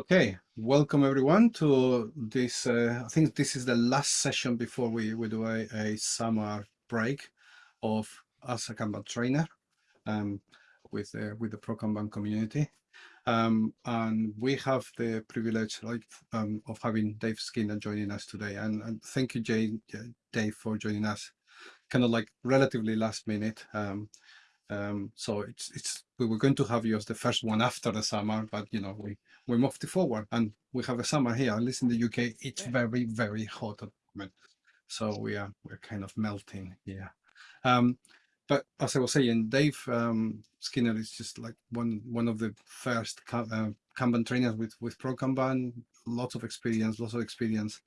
Okay, welcome everyone to this. Uh, I think this is the last session before we, we do a, a summer break of as a Kanban trainer um, with, uh, with the Pro Kanban community. Um, and we have the privilege like, um, of having Dave Skinner joining us today. And, and thank you, Jay, Dave, for joining us kind of like relatively last minute. Um, um, so it's it's we were going to have you as the first one after the summer, but you know we we moved it forward, and we have a summer here. At least in the UK, it's very very hot at the moment, so we are we're kind of melting here. Um, but as I was saying, Dave um, Skinner is just like one one of the first uh, Kanban trainers with with Pro Kanban. Lots of experience, lots of experience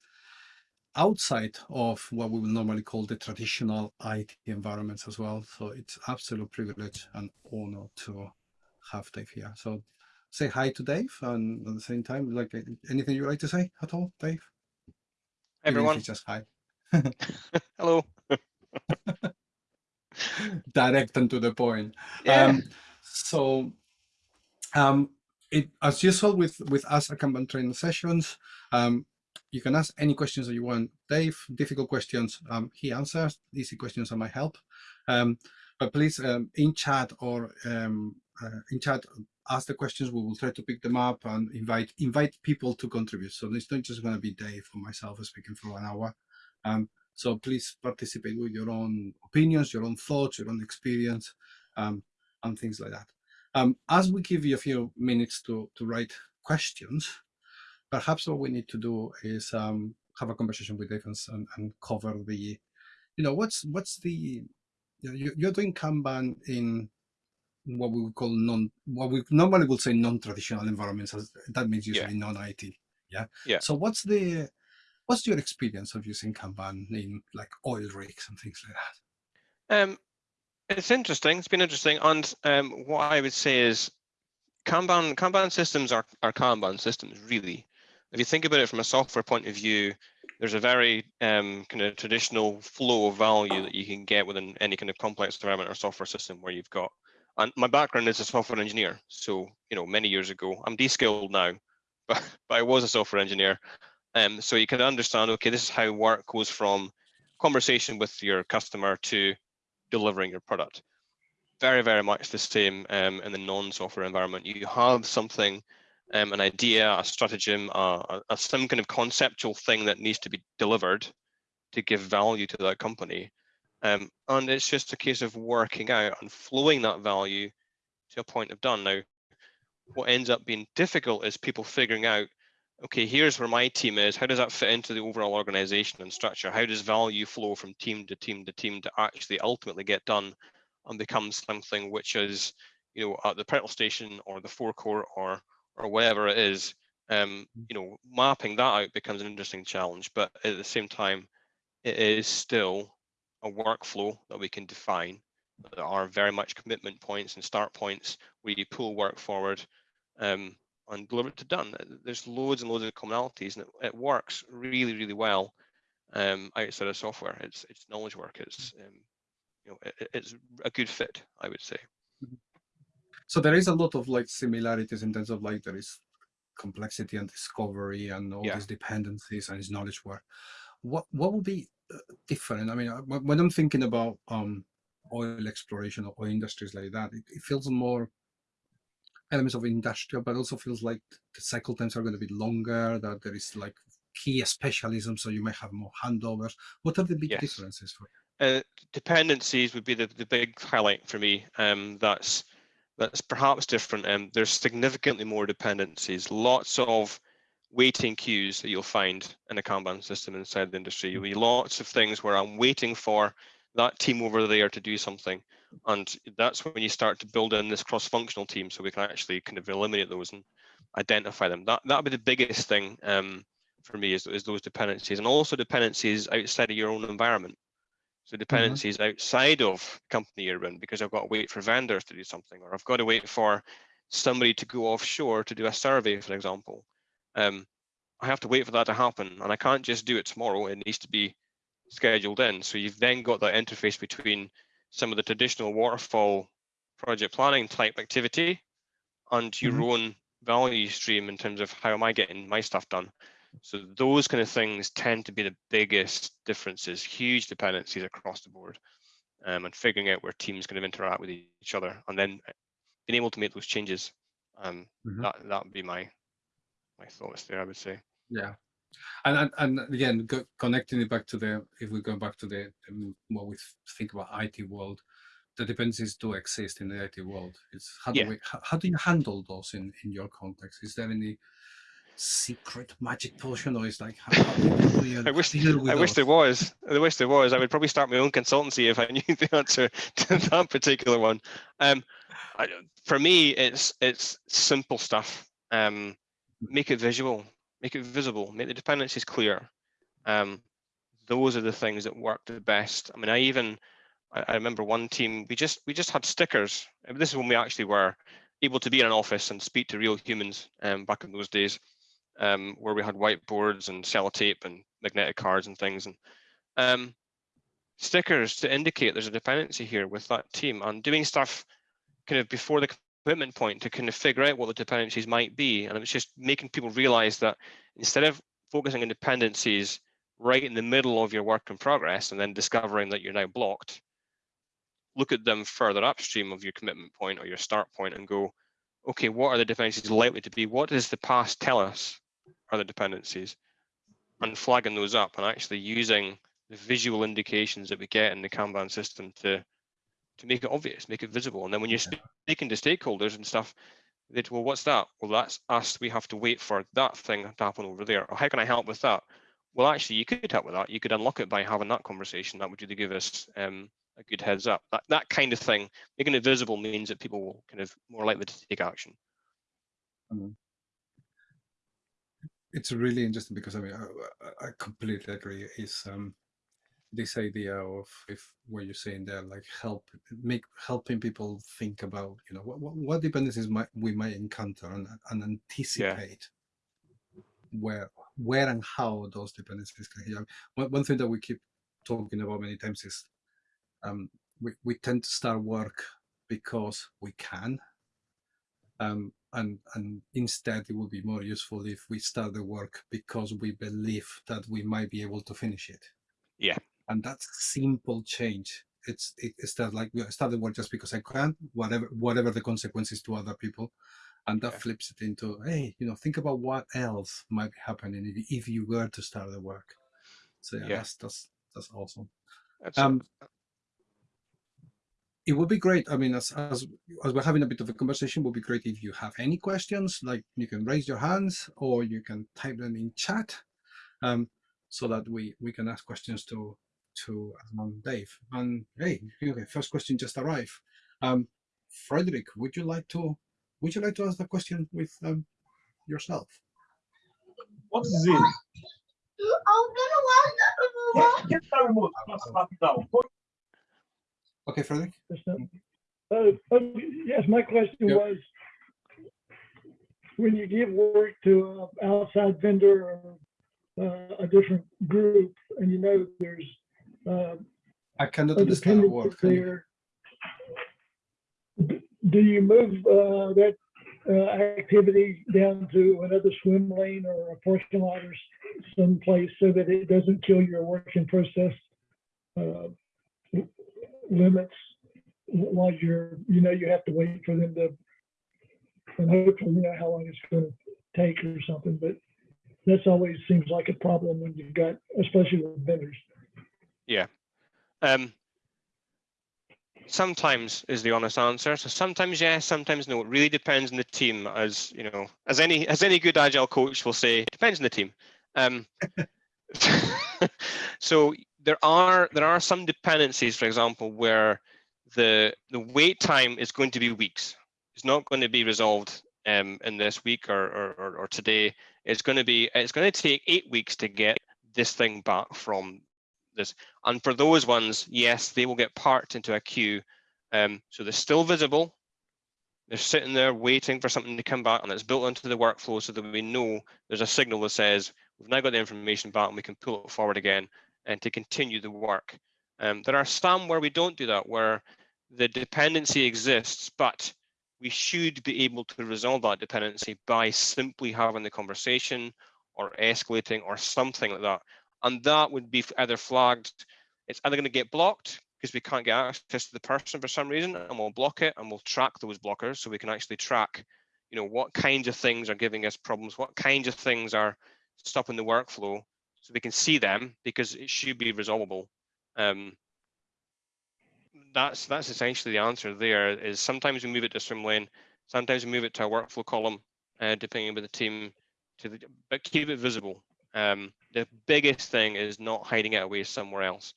outside of what we would normally call the traditional IT environments as well. So it's absolute privilege and honor to have Dave here. So say hi to Dave and at the same time, like anything you'd like to say at all, Dave? Hey, everyone. Just hi. Hello. Direct and to the point. Yeah. Um, so um, it, as usual with, with us at Kanban training sessions, um, you can ask any questions that you want. Dave, difficult questions, um, he answers. Easy questions I might help. Um, but please, um, in chat or um, uh, in chat, ask the questions. We will try to pick them up and invite invite people to contribute. So it's not just going to be Dave or myself speaking for one hour. Um, so please participate with your own opinions, your own thoughts, your own experience, um, and things like that. as we give you a few minutes to, to write questions, perhaps what we need to do is um, have a conversation with Dave and, and, cover the, you know, what's what's the, you know, you're doing Kanban in what we would call non, what we normally would say non-traditional environments. That means usually yeah. non-IT. Yeah. Yeah. So what's the, what's your experience of using Kanban in like oil rigs and things like that? Um, it's interesting. It's been interesting. And um, what I would say is Kanban Kanban systems are, are Kanban systems, really if you think about it from a software point of view, there's a very um, kind of traditional flow of value that you can get within any kind of complex environment or software system where you've got, and my background is a software engineer. So, you know, many years ago, I'm de-skilled now, but, but I was a software engineer. Um, so you can understand, okay, this is how work goes from conversation with your customer to delivering your product. Very, very much the same um, in the non-software environment. You have something um, an idea, a stratagem, a, a, some kind of conceptual thing that needs to be delivered to give value to that company. Um, and it's just a case of working out and flowing that value to a point of done. Now, what ends up being difficult is people figuring out, okay, here's where my team is. How does that fit into the overall organization and structure? How does value flow from team to team to team to actually ultimately get done and become something which is, you know, at the petrol station or the forecourt or or whatever it is, um, mm. you know, mapping that out becomes an interesting challenge. But at the same time, it is still a workflow that we can define. There are very much commitment points and start points where you pull work forward um, and deliver it to done. There's loads and loads of commonalities, and it, it works really, really well um, outside of software. It's it's knowledge work. It's um, you know, it, it's a good fit, I would say. Mm-hmm. So there is a lot of like similarities in terms of like there is complexity and discovery and all yeah. these dependencies and knowledge work. What what would be uh, different? I mean, uh, when I'm thinking about um, oil exploration or industries like that, it, it feels more elements of industrial, but also feels like the cycle times are going to be longer. That there is like key specialism, so you may have more handovers. What are the big yes. differences for you? Uh, dependencies would be the, the big highlight for me. Um, that's that's perhaps different. Um, there's significantly more dependencies, lots of waiting queues that you'll find in a Kanban system inside the industry. You'll be lots of things where I'm waiting for that team over there to do something. And that's when you start to build in this cross-functional team so we can actually kind of eliminate those and identify them. That that'll be the biggest thing um, for me is, is those dependencies and also dependencies outside of your own environment. So mm-hmm. dependencies mm -hmm. outside of company you're in because I've got to wait for vendors to do something, or I've got to wait for somebody to go offshore to do a survey, for example. Um, I have to wait for that to happen, and I can't just do it tomorrow. It needs to be scheduled in. So you've then got that interface between some of the traditional waterfall project planning type activity and your mm -hmm. own value stream in terms of how am I getting my stuff done. So those kind of things tend to be the biggest differences, huge dependencies across the board, um, and figuring out where teams kind of interact with each other, and then being able to make those changes. Um, Mhm. That that would be my my thoughts there. I would say. Yeah, and and, and again, go, connecting it back to the if we go back to the um, what we think about IT world, the dependencies do exist in the IT world. It's how do Yeah. we how, how do you handle those in in your context? Is there any secret magic potion, or is like how, how do you I wish deal with I wish there was. I wish there was. I would probably start my own consultancy if I knew the answer to that particular one. Um, I, for me, it's it's simple stuff. Um, make it visual, make it visible, make the dependencies clear. Um, those are the things that work the best. I mean, I even I, I remember one team we just we just had stickers. This is when we actually were able to be in an office and speak to real humans um, back in those days um, where we had whiteboards and sellotape and magnetic cards and things and um, stickers to indicate there's a dependency here with that team and doing stuff kind of before the commitment point to kind of figure out what the dependencies might be. And it was just making people realize that instead of focusing on dependencies right in the middle of your work in progress and then discovering that you're now blocked look at them further upstream of your commitment point or your start point and go okay what are the dependencies likely to be? What does the past tell us are the dependencies? And flagging those up and actually using the visual indications that we get in the Kanban system to to make it obvious, make it visible. And then when you're speaking to stakeholders and stuff, they'd, well, what's that? Well, that's us. We have to wait for that thing to happen over there. Or how can I help with that? Well, actually, you could help with that. You could unlock it by having that conversation. That would really give us um, a good heads up. That, that kind of thing, making it visible means that people will kind of more likely to take action. it's really interesting because I mean I, I- I completely agree. Is um this idea of if what you're saying there, like help make helping people think about you know what what, what dependencies might we might encounter and, and anticipate where where and how those dependencies can help. One, one thing that we keep talking about many times is um we, we tend to start work because we can um, and and instead it would be more useful if we start the work because we believe that we might be able to finish it. Yeah. And that's simple change. It's it, it's that like we start the work just because I can, whatever whatever the consequences to other people, and that Yeah. flips it into hey, you know, think about what else might be happening if, you were to start the work. So yeah, Yeah. that's that's that's awesome That's um it would be great i mean as, as as we're having a bit of a conversation it would be great if you have any questions like you can raise your hands or you can type them in chat um so that we we can ask questions to to um, dave and hey okay first question just arrived um frederick would you like to would you like to ask the question with um yourself What is it? Get that remote. Pass it okay frederick Uh, uh, yes, my question Yep. was, when you give work to an outside vendor or uh, a different group, and you know there's uh, i cannot understand the word do you move uh, that uh, activity down to another swim lane or a parking lot or someplace so that it doesn't kill your working process uh, limits while you're, you know, you have to wait for them to, and hopefully you know how long it's going to take or something, but that's always seems like a problem when you've got, especially with vendors. Um, sometimes is the honest answer. So sometimes yes, sometimes no. It really depends on the team, as you know, as any as any good agile coach will say, depends on the team. Um, so there are there are some dependencies, for example, where the the wait time is going to be weeks. It's not going to be resolved um, in this week or, or, or, or today. It's going to be it's going to take eight weeks to get this thing back from this. And for those ones, yes, they will get parked into a queue. Um, so they're still visible. They're sitting there waiting for something to come back and it's built into the workflow so that we know there's a signal that says we've now got the information back and we can pull it forward again and to continue the work. Um, there are some where we don't do that, where the dependency exists, but we should be able to resolve that dependency by simply having the conversation or escalating or something like that. And that would be either flagged, it's either going to get blocked because we can't get access to the person for some reason and we'll block it and we'll track those blockers so we can actually track you know what kinds of things are giving us problems what kinds of things are stopping the workflow so we can see them because it should be resolvable. Um, that's that's essentially the answer there is sometimes we move it to swim lane sometimes we move it to a workflow column uh, depending on the team to the, but keep it visible um, the biggest thing is not hiding it away somewhere else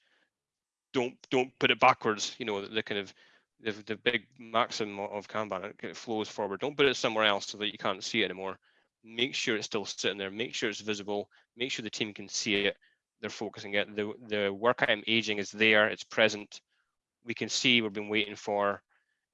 don't don't put it backwards. You know, the, the kind of the, the big maxim of Kanban, it flows forward. Don't put it somewhere else so that you can't see it anymore. Make sure it's still sitting there. Make sure it's visible. Make sure the team can see it. They're focusing it. The the work item aging is there. It's present. We can see we've been waiting for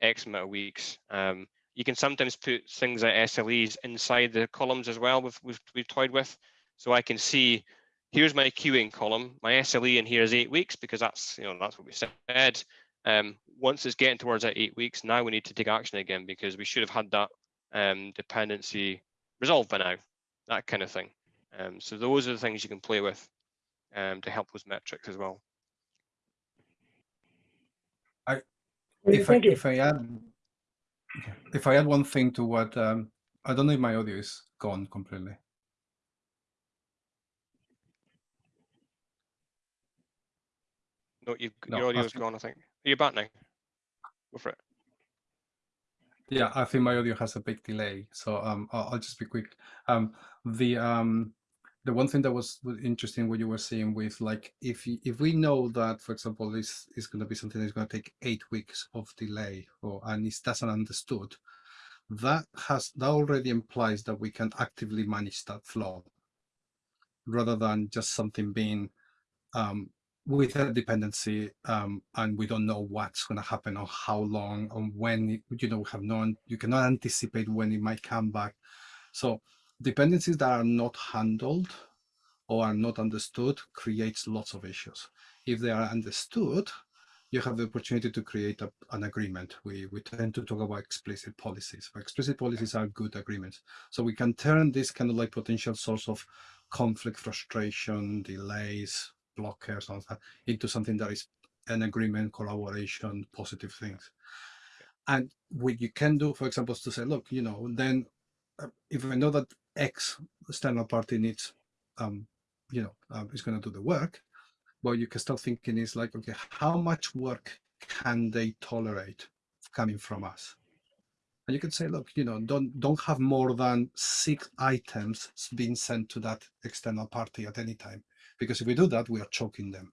X amount of weeks. Um, you can sometimes put things like SLEs inside the columns as well. We've we've, we've toyed with, so I can see here's my queuing column. My SLE in here is eight weeks because that's you know that's what we said. Um, once it's getting towards that eight weeks, now we need to take action again because we should have had that um, dependency resolved by now, that kind of thing. Um, so those are the things you can play with um, to help those metrics as well. I, if I, if I add if I add one thing to what um, I don't know if my audio is gone completely. No, you've, No, your I audio's think- gone, I think. Are you back now? Go for it. Yeah, I think my audio has a big delay, so um, I'll, I'll just be quick. Um, the um, the one thing that was was interesting what you were saying with like if if we know that, for example, this is going to be something that's going to take eight weeks of delay, or and it doesn't understood, that has that already implies that we can actively manage that flow, rather than just something being um, with a dependency um, and we don't know what's going to happen or how long or when you know we have no you cannot anticipate when it might come back. So dependencies that are not handled or are not understood creates lots of issues. If they are understood you have the opportunity to create a, an agreement. We we tend to talk about explicit policies explicit policies are good agreements. So we can turn this kind of like potential source of conflict frustration delays blockers and that into something that is an agreement, collaboration, positive things. And what you can do, for example, is to say, look, you know, then uh, if I know that X external party needs, um, you know, uh, is going to do the work, what you can start thinking is like, okay, how much work can they tolerate coming from us? And you can say, look, you know, don't don't have more than six items being sent to that external party at any time because if we do that, we are choking them.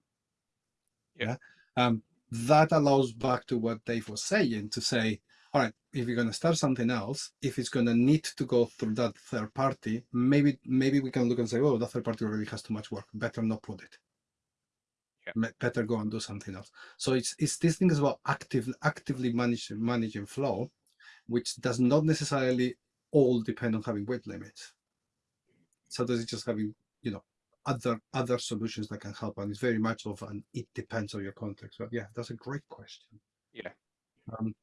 Yeah. Um, that allows back to what Dave was saying to say, all right, if you're going to start something else, if it's going to need to go through that third party, maybe maybe we can look and say, oh, that third party already has too much work. Better not put it. Yeah. Better go and do something else. So it's it's this thing is about active actively managing managing flow, which does not necessarily all depend on having weight limits. So does it just having you know other other solutions that can help and it's very much of an it depends on your context but yeah that's a great question Yeah. um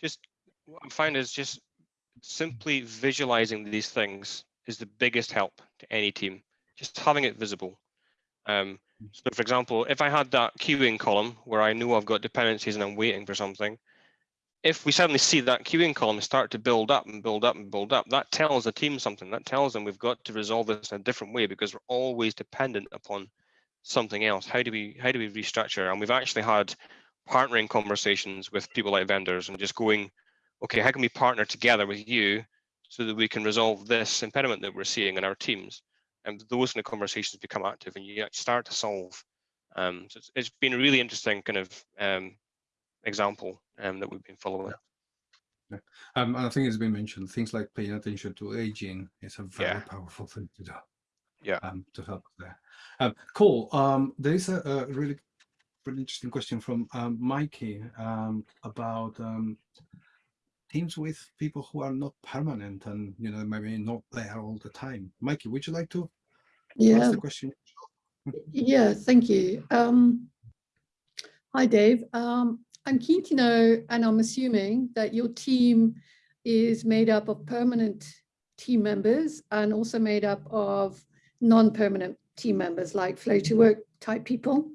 Just what I find is just simply visualizing these things is the biggest help to any team. Just having it visible. Um, so for example, if I had that queuing column where I know I've got dependencies and I'm waiting for something, if we suddenly see that queuing column start to build up and build up and build up, that tells the team something. That tells them we've got to resolve this in a different way because we're always dependent upon something else. How do we how do we restructure? And we've actually had partnering conversations with people like vendors and just going, okay, how can we partner together with you so that we can resolve this impediment that we're seeing in our teams? And those kind of conversations become active and you start to solve. Um, so it's, it's been a really interesting kind of um, example um, that we've been following. um and i think it's been mentioned things like paying attention to aging is a very Yeah. powerful thing to do Yeah. um to help there um cool um there is a, a really really interesting question from um mikey um about um teams with people who are not permanent and you know maybe not there all the time mikey would you like to Yeah, ask the question yeah, thank you. Um, hi, Dave. Um, I'm keen to know, and I'm assuming that your team is made up of permanent team members and also made up of non-permanent team members like flow to work type people,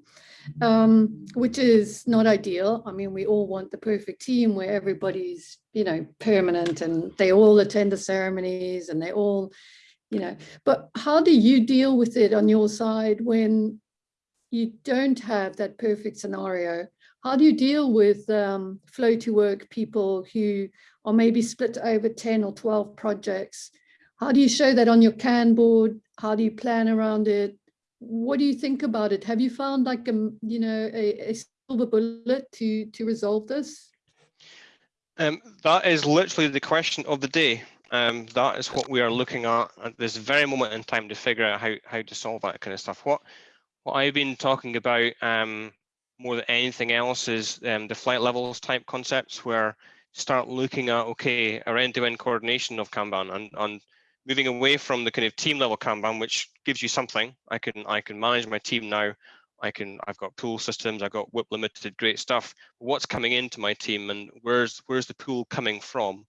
um, which is not ideal. I mean, we all want the perfect team where everybody's, you know, permanent and they all attend the ceremonies and they all, you know, but how do you deal with it on your side when you don't have that perfect scenario? How do you deal with um, flow to work people who are maybe split over 10 or 12 projects? How do you show that on your can board? How do you plan around it? What do you think about it? Have you found like a, you know, a, a silver bullet to, to resolve this? Um, that is literally the question of the day. Um, that is what we are looking at at this very moment in time to figure out how, how to solve that kind of stuff. What what I've been talking about um, more than anything else is um, the flight levels type concepts where start looking at, okay, our end-to-end coordination of Kanban and, and moving away from the kind of team level Kanban, which gives you something. I can I can manage my team now. I can I've got pull systems, I've got WIP limited, great stuff. What's coming into my team and where's where's the pool coming from?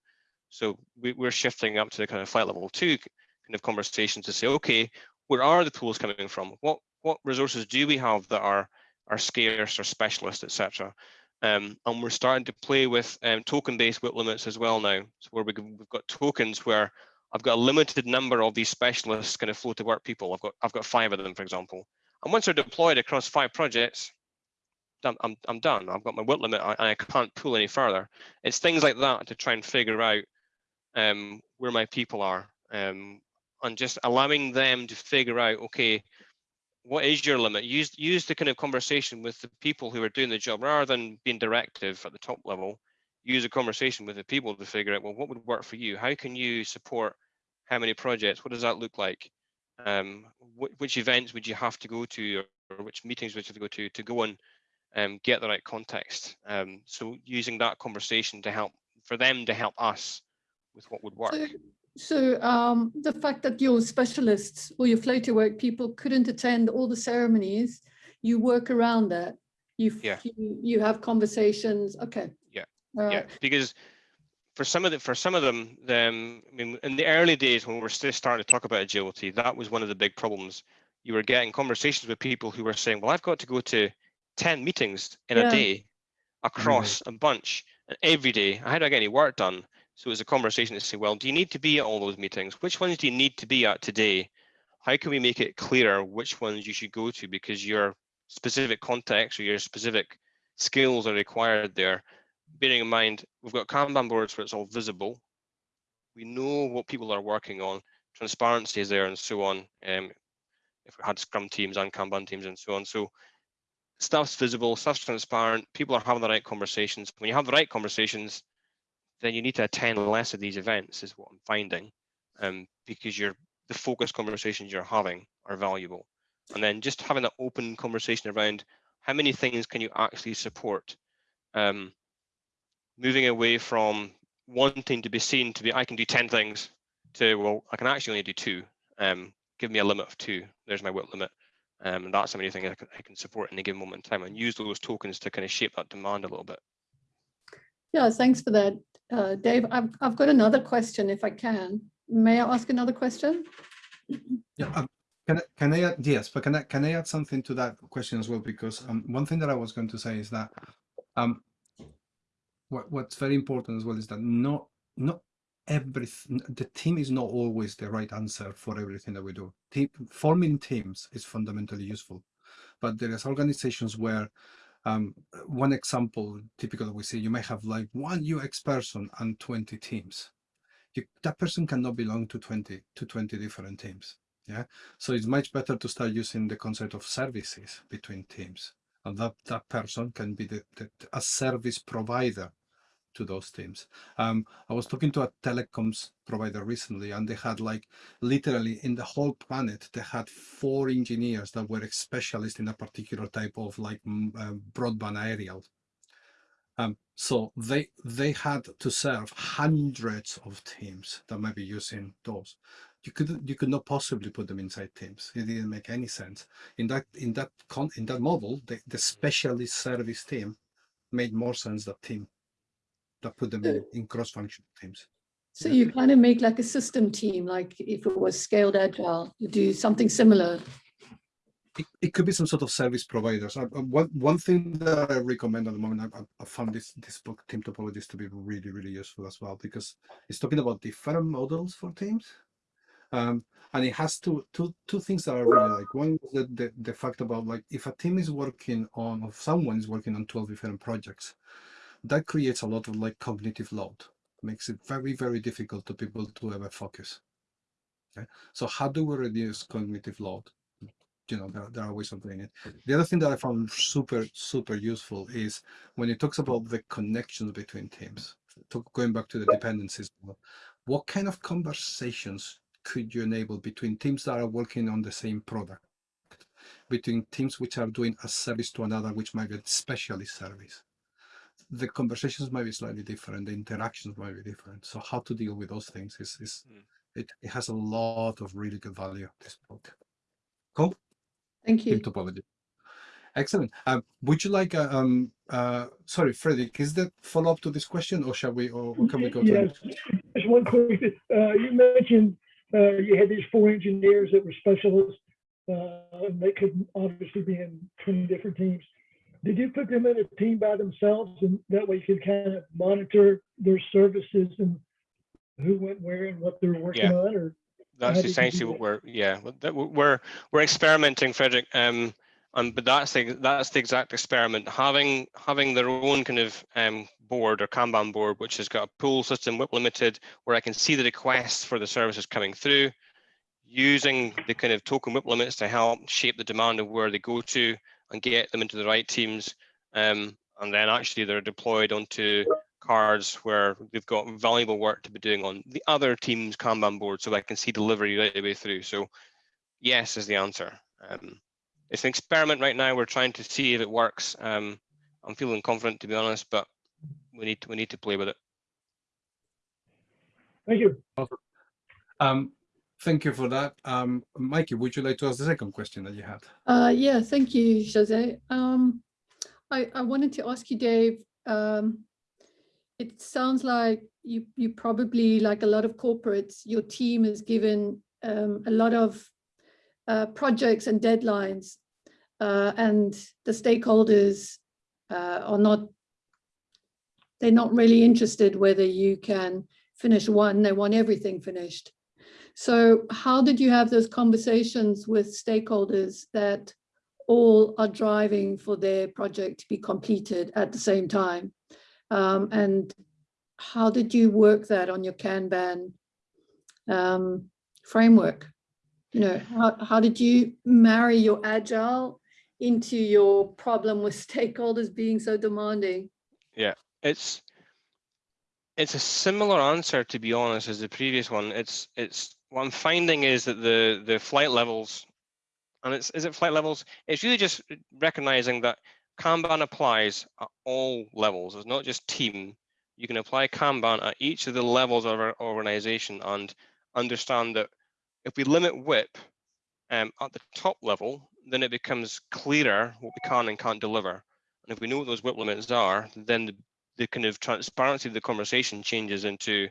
So we, we're shifting up to the kind of flight level two kind of conversation to say, okay, where are the pools coming from? What what resources do we have that are are scarce or specialist, etc. Um, and we're starting to play with um, token-based WIP limits as well now. So where we, we've got tokens where I've got a limited number of these specialists kind of flow to work people. I've got I've got five of them, for example. And once they're deployed across five projects, I'm I'm, done. I've got my WIP limit and I can't pull any further. It's things like that to try and figure out um, where my people are um, and just allowing them to figure out, okay, what is your limit? Use use the kind of conversation with the people who are doing the job rather than being directive at the top level. Use a conversation with the people to figure out well what would work for you. How can you support how many projects? What does that look like? Um, wh which events would you have to go to, or, which meetings would you have to go to to go and um, get the right context? Um, so using that conversation to help for them to help us with what would work. So, so um, the fact that your specialists or your flow to work people couldn't attend all the ceremonies, you work around that. You Yeah. you, you have conversations. Okay. Yeah, All yeah, because for some of the for some of them, them I mean, in the early days when we were still starting to talk about agility, that was one of the big problems. You were getting conversations with people who were saying, "Well, I've got to go to ten meetings in Yeah. a day across a bunch, and every day. How do I get any work done?" So it's a conversation to say, "Well, do you need to be at all those meetings? Which ones do you need to be at today? How can we make it clearer which ones you should go to because your specific context or your specific skills are required there?" bearing in mind we've got Kanban boards where it's all visible. We know what people are working on. Transparency is there and so on. Um, if we had Scrum teams and Kanban teams and so on. So stuff's visible, stuff's transparent. People are having the right conversations. When you have the right conversations, then you need to attend less of these events, is what I'm finding, um, because you're the focus conversations you're having are valuable. And then just having that open conversation around how many things can you actually support. Um, moving away from wanting to be seen to be I can do 10 things to well I can actually only do two um give me a limit of two there's my WIP limit um and that's how many things I can, I can support in a given moment in time and use those tokens to kind of shape that demand a little bit Yeah, thanks for that, uh, Dave. I've, I've got another question if I can. May I ask another question? Yeah, um, can I, can I add, yes, but can I can I add something to that question as well? Because um, one thing that I was going to say is that um, what what's very important as well is that not not everything the team is not always the right answer for everything that we do. Team forming teams is fundamentally useful, but there is organizations where um, one example typical that we see, you may have like one UX person and 20 teams. You, that person cannot belong to 20 to 20 different teams. Yeah, so it's much better to start using the concept of services between teams, and that that person can be the, the a service provider to those teams. Um, I was talking to a telecoms provider recently, and they had like literally in the whole planet, they had four engineers that were specialists in a particular type of like uh, broadband aerial. Um, so they they had to serve hundreds of teams that might be using those. You could you could not possibly put them inside teams. It didn't make any sense. In that in that con in that model, the, the specialist service team made more sense than team that put them in, in cross-functional teams. So you kind of make like a system team, like if it was scaled agile, you do something similar. it, it could be some sort of service providers. Uh, uh, one one thing that I recommend at the moment, I, I- I found this this book, Team Topologies, to be really really useful as well because it's talking about different models for teams, um, and it has two two two things that I really like. One is the, the the fact about like if a team is working on, or someone is working on twelve different projects, that creates a lot of like cognitive load, makes it very very difficult to people to ever focus. Okay, so how do we reduce cognitive load? you know there, there are ways of doing it the other thing that i found super super useful is when it talks about the connections between teams going back to the dependencies what kind of conversations could you enable between teams that are working on the same product between teams which are doing a service to another which might be a specialist service the conversations might be slightly different the interactions might be different so how to deal with those things is, is Mm. it, it has a lot of really good value this book cool Thank in you. topology. Excellent. Um, would you like, uh, um, uh, sorry, Frederick, is that follow up to this question or shall we, or or can we go to? the Yes, next? just one quick, uh, you mentioned, uh, you had these four engineers that were specialists, uh, and they could obviously be in twenty different teams. Did you put them in a team by themselves and that way you could kind of monitor their services and who went where and what they're working Yeah. on or? That's How did you essentially what we're, yeah, we're, we're experimenting, Frederick. Um, um, but that's the, that's the exact experiment. Having, having their own kind of um, board or Kanban board, which has got a pull system, WIP limited, where I can see the requests for the services coming through, using the kind of token WIP limits to help shape the demand of where they go to and get them into the right teams. Um, and then actually they're deployed onto cards where they've got valuable work to be doing on the other team's Kanban board so I can see delivery right the way through. So yes is the answer. Um, it's an experiment right now. We're trying to see if it works. Um, I'm feeling confident to be honest, but we need to, we need to play with it. Thank you. Um, thank you for that. Um, Mikey, would you like to ask the second question that you had? Uh, yeah, thank you, Jose. Um, I, I wanted to ask you, Dave, um, it sounds like you, you probably, like a lot of corporates, your team is given um, a lot of uh, projects and deadlines, uh, and the stakeholders uh, are not, they're not really interested whether you can finish one, they want everything finished. So how did you have those conversations with stakeholders that all are driving for their project to be completed at the same time? Um, and how did you work that on your Kanban um, framework? You know, how, how did you marry your agile into your problem with stakeholders being so demanding? Yeah, it's it's a similar answer to be honest as the previous one. It's it's what I'm finding is that the the flight levels and it's is it flight levels? It's really just recognizing that Kanban applies at all levels. It's not just team. You can apply Kanban at each of the levels of our organization and understand that if we limit WIP um, at the top level, then it becomes clearer what we can and can't deliver. And if we know what those WIP limits are, then the, the kind of transparency of the conversation changes into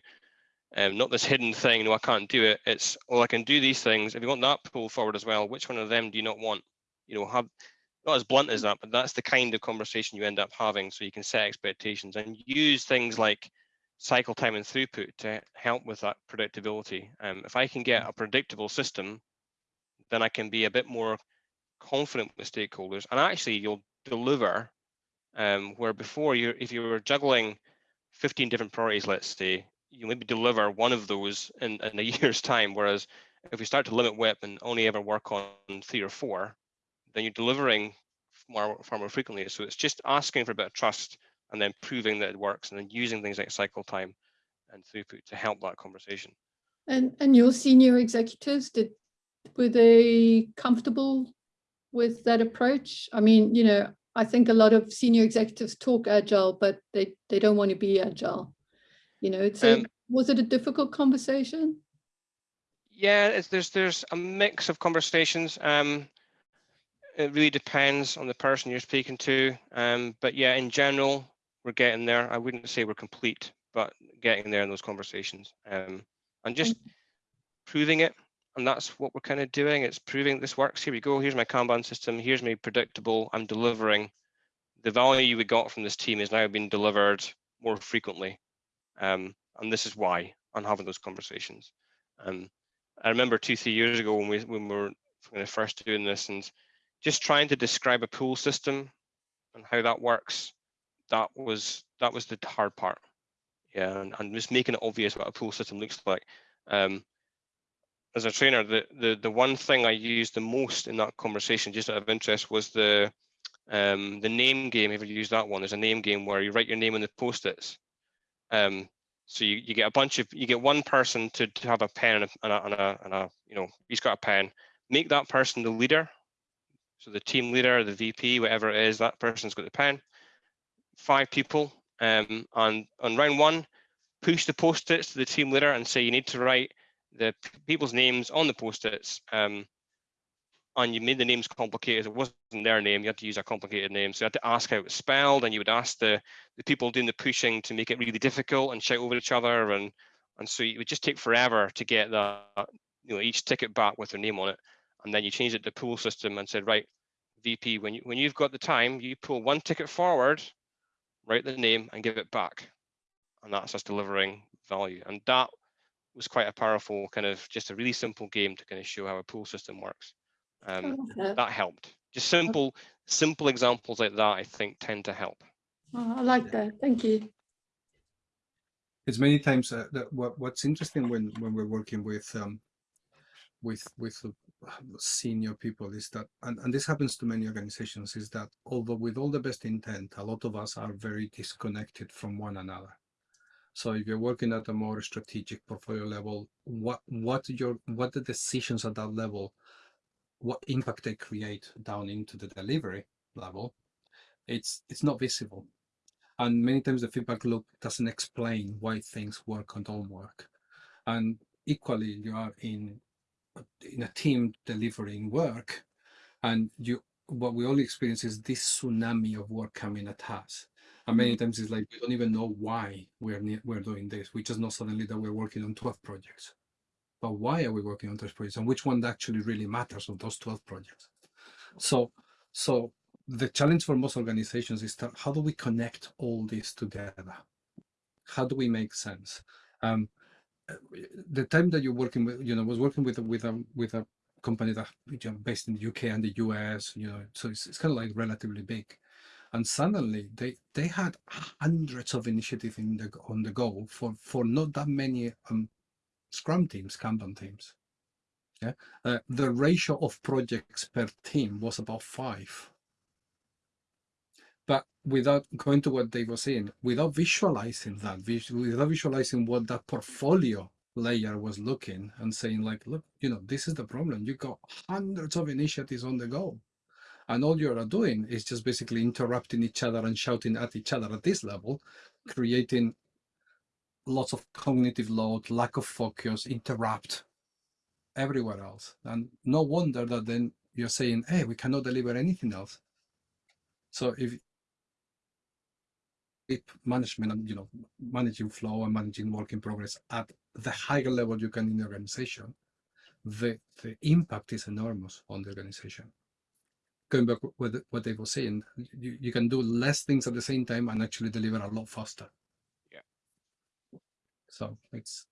um, not this hidden thing, no, I can't do it. It's, well, I can do these things. If you want that pull forward as well, which one of them do you not want? You know, have not as blunt as that, but that's the kind of conversation you end up having. So you can set expectations and use things like cycle time and throughput to help with that predictability. Um, if I can get a predictable system, then I can be a bit more confident with stakeholders and actually you'll deliver um, where before you if you were juggling 15 different priorities, let's say, you maybe deliver one of those in, in a year's time. Whereas if we start to limit WIP and only ever work on three or four, then you're delivering more, far more frequently. So it's just asking for a bit of trust and then proving that it works and then using things like cycle time and throughput to help that conversation. And, and your senior executives, did, were they comfortable with that approach? I mean, you know, I think a lot of senior executives talk agile, but they, they don't want to be agile. You know, so Um, was it a difficult conversation? Yeah, it's, there's there's a mix of conversations. Um, it really depends on the person you're speaking to. Um, but yeah, in general, we're getting there. I wouldn't say we're complete, but getting there in those conversations um, and just proving it. And that's what we're kind of doing. It's proving this works. Here we go. Here's my Kanban system. Here's me predictable. I'm delivering. The value we got from this team is now being delivered more frequently. Um, and this is why I'm having those conversations. Um, I remember two, three years ago when we when we were first doing this and just trying to describe a pull system and how that works. That was that was the hard part. Yeah, and, and just making it obvious what a pull system looks like. Um, as a trainer, the, the the one thing I used the most in that conversation, just out of interest, was the um, the name game. Have you used that one? There's a name game where you write your name on the post-its. Um, so you, you get a bunch of you get one person to, to have a pen and a, and a, and a, and you know he's got a pen. Make that person the leader. So the team leader, the VP, whatever it is, that person's got the pen. Five people. Um, on on round one, push the post-its to the team leader and say you need to write the people's names on the post-its. Um, and you made the names complicated. It wasn't their name. You had to use a complicated name. So you had to ask how it was spelled, and you would ask the, the people doing the pushing to make it really difficult and shout over each other. And and so it would just take forever to get that, you know, each ticket back with their name on it. And then you changed it to pull system and said, right, VP, when you when you've got the time, you pull one ticket forward, write the name, and give it back. And that's us delivering value. And that was quite a powerful kind of just a really simple game to kind of show how a pull system works. Um, Okay. that helped. Just simple, simple examples like that, I think, tend to help. Oh, I like that. Thank you. it's many times uh, that what what's interesting when when we're working with um with with uh, senior people is that and, and this happens to many organizations is that although with all the best intent a lot of us are very disconnected from one another so if you're working at a more strategic portfolio level what what your what the decisions at that level what impact they create down into the delivery level it's it's not visible. And many times the feedback loop doesn't explain why things work or don't work. And equally you are in in a team delivering work and you what we all experience is this tsunami of work coming at us. And many mm-hmm. times it's like we don't even know why we're we're doing this. We just know suddenly that we're working on 12 projects but why are we working on those projects and which one actually really matters of those 12 projects so so the challenge for most organizations is how do we connect all this together? How do we make sense? Um, the time that you're working with, you know, was working with with a with a company that you know, based in the UK and the US, you know, so it's, it's kind of like relatively big. And suddenly they they had hundreds of initiatives in the on the go for for not that many um, Scrum teams, Kanban teams. Yeah, uh, the ratio of projects per team was about five but without going to what Dave was saying, without visualizing that, without visualizing what that portfolio layer was looking and saying like, look, you know, this is the problem. You got hundreds of initiatives on the go. And all you're doing is just basically interrupting each other and shouting at each other at this level, creating lots of cognitive load, lack of focus, interrupt everywhere else. And no wonder that then you're saying, hey, we cannot deliver anything else. So if management and you know managing flow and managing work in progress at the higher level you can in the organization the the impact is enormous on the organization going back with what they were saying you, you can do less things at the same time and actually deliver a lot faster. So it's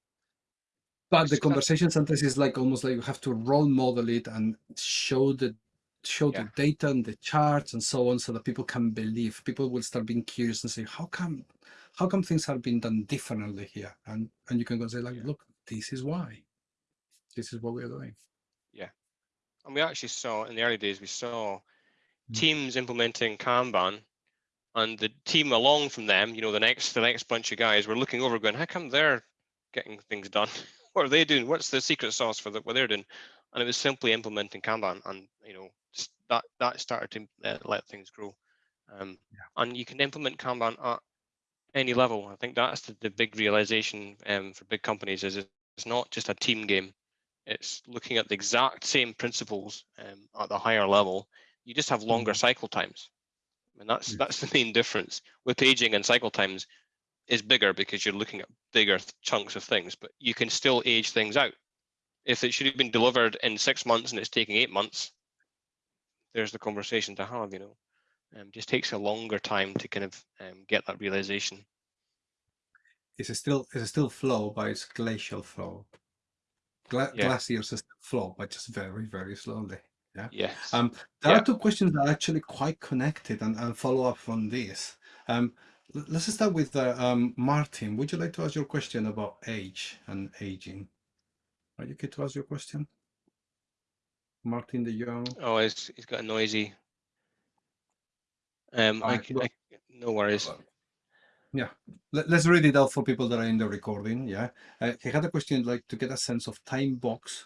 but the conversation sometimes is like almost like you have to role model it and show the show Yeah. the data and the charts and so on so that people can believe people will start being curious and say how come how come things have been done differently here and and you can go say like Yeah. look this is why this is what we're doing yeah And we actually saw in the early days, we saw Mm. teams implementing Kanban and the team along from them, you know, the next the next bunch of guys were looking over going, how come they're getting things done? what are they doing? What's the secret sauce for the, what they're doing? And it was simply implementing Kanban and, you know, that that started to uh, let things grow. Um, And you can implement Kanban at any level. I think that's the, the big realization um, for big companies is it's not just a team game. It's looking at the exact same principles um, at the higher level. You just have longer cycle times. And that's Mm. that's the main difference with paging and cycle times. is bigger because you're looking at bigger chunks of things, but you can still age things out. If it should have been delivered in six months and it's taking eight months, there's the conversation to have, you know. Um, just takes a longer time to kind of um, get that realization. It's a still it's a still flow, but it's glacial flow. Gla- Yeah. Glaciers still flow, but just very very slowly. Yes. Um, there Yeah. are two questions that are actually quite connected and, and follow up on this. Um, let's start with uh, um, Martin. Would you like to ask your question about age and aging? Are you okay to ask your question? Martin the Young. oh, he's, he's got a noisy. Um, I, Alright, c- well- I- no worries. Yeah, Let, us read it out for people that are in the recording. Yeah, uh, he had a question like to get a sense of time box.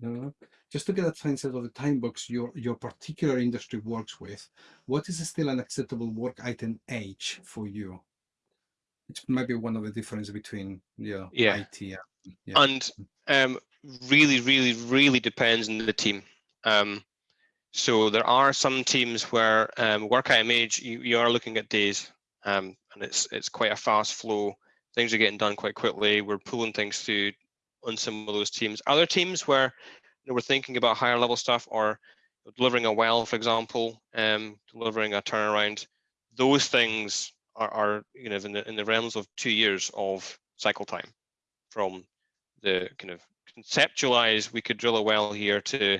No, just to get a sense of the time box your your particular industry works with. What is still an acceptable work item age for you? It might be one of the difference between yeah, Yeah. IT. and- Yeah. And um, really, really, really depends on the team. Um, so there are some teams where um, work item age, you, you are looking at days, um, and it's it's quite a fast flow. Things are getting done quite quickly. We're pulling things through on some of those teams. Other teams where know, we're thinking about higher level stuff or delivering a well, for example, um, delivering a turnaround. Those things are, are you know in the in the realms of two years of cycle time from the kind of conceptualize we could drill a well here to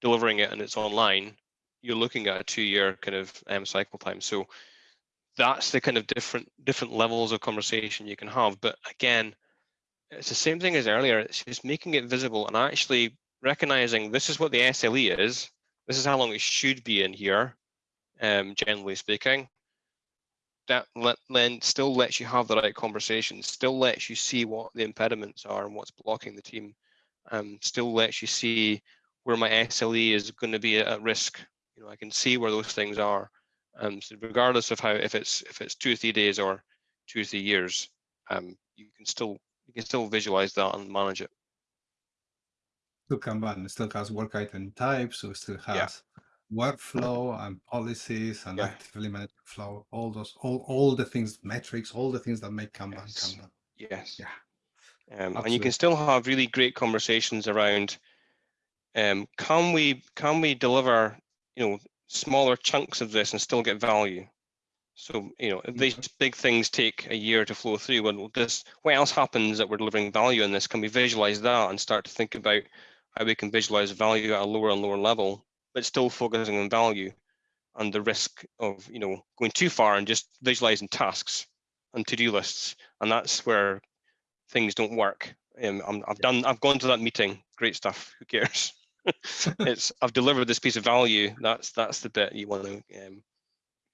delivering it and it's online you're looking at a two year kind of um, cycle time so that's the kind of different different levels of conversation you can have but again it's the same thing as earlier it's just making it visible and actually recognizing this is what the SLE is this is how long it should be in here um, generally speaking that let, then still lets you have the right conversation, still lets you see what the impediments are and what's blocking the team, um, still lets you see where my SLE is going to be at, risk. You know, I can see where those things are. Um, so regardless of how, if it's if it's two or three days or two or three years, um, you can still you can still visualize that and manage it. Still Kanban it still has work item types, so it still has Yeah. workflow and policies and Yeah. actively managed flow, all those, all, all the things, metrics, all the things that make Kanban Yes. Kanban. Yes. Yeah. Um, and you can still have really great conversations around um, can we can we deliver you know smaller chunks of this and still get value? So you know these big things take a year to flow through. Well, this what else happens that we're delivering value in this? Can we visualize that and start to think about how we can visualize value at a lower and lower level, but still focusing on value and the risk of you know going too far and just visualizing tasks and to-do lists, and that's where things don't work. Um, I'm, I've done, I've gone to that meeting. Great stuff. Who cares? it's I've delivered this piece of value. That's that's the bit you want to um,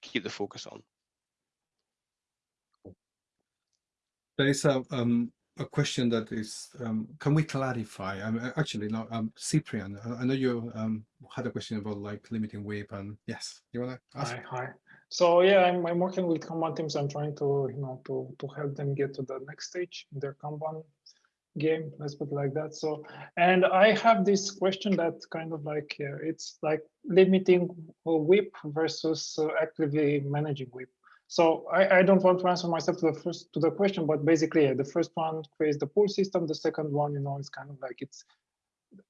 keep the focus on. There is a, um, a question that is, um, can we clarify? Um, uh, actually, no, um, Cyprian, I, I know you um, had a question about like limiting WIP and yes, you want to ask? Hi, hi. So yeah, I'm, I'm working with Kanban teams. I'm trying to, you know, to, to help them get to the next stage in their Kanban game, let's put it like that. So, and I have this question that kind of like, uh, it's like limiting uh, WIP versus uh, actively managing WIP. So I, I don't want to answer myself to the first to the question, but basically yeah, the first one creates the pull system. The second one, you know, is kind of like it's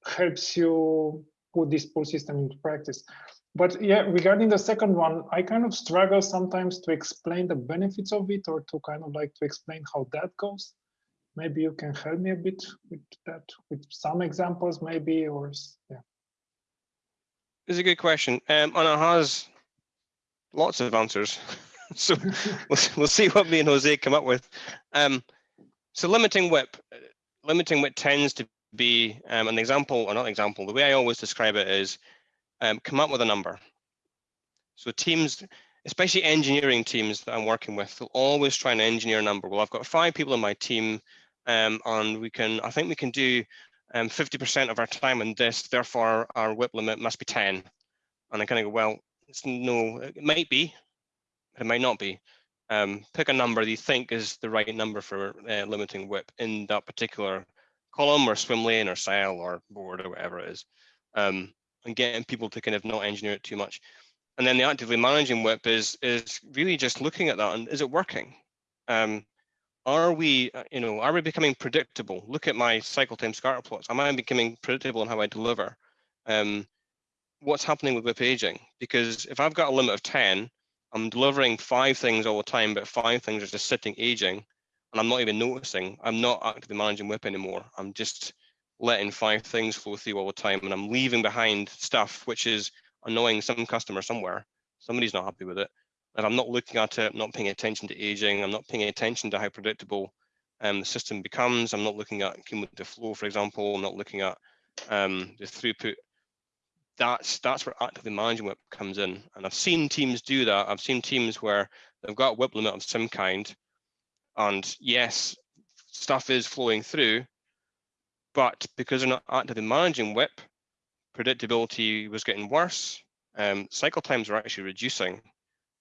helps you put this pull system into practice. But yeah, regarding the second one, I kind of struggle sometimes to explain the benefits of it or to kind of like to explain how that goes. Maybe you can help me a bit with that, with some examples maybe, or yeah. It's a good question, um, and it has lots of answers. so we'll, we'll see what me and Jose come up with. Um, so limiting uh, limiting WIP tends to be um, an example, or not example. The way I always describe it is um, come up with a number. So teams, especially engineering teams that I'm working with, they'll always try and engineer a number. Well, I've got five people in my team, um, and we can, I think we can do um, 50% of our time in this, therefore our WIP limit must be 10. And I kind of go, well, it's no, it might be, it might not be. Um, pick a number you think is the right number for uh, limiting WIP in that particular column or swim lane or cell or board or whatever it is. Um, and getting people to kind of not engineer it too much. And then the actively managing WIP is, is really just looking at that and is it working? Um, are we, uh, you know, are we becoming predictable? Look at my cycle time scatter plots. Am I becoming predictable in how I deliver? Um, what's happening with WIP aging? Because if I've got a limit of 10, I'm delivering five things all the time, but five things are just sitting aging, and I'm not even noticing. I'm not actively managing WIP anymore. I'm just letting five things flow through all the time, and I'm leaving behind stuff which is annoying some customer somewhere. Somebody's not happy with it. And I'm not looking at it, not paying attention to aging. I'm not paying attention to how predictable um, the system becomes. I'm not looking at cumulative flow, for example. I'm not looking at um, the throughput. That's that's where actively managing WIP comes in. And I've seen teams do that. I've seen teams where they've got a WIP limit of some kind, and yes, stuff is flowing through, but because they're not actively managing WIP, predictability was getting worse. Um, cycle times were actually reducing,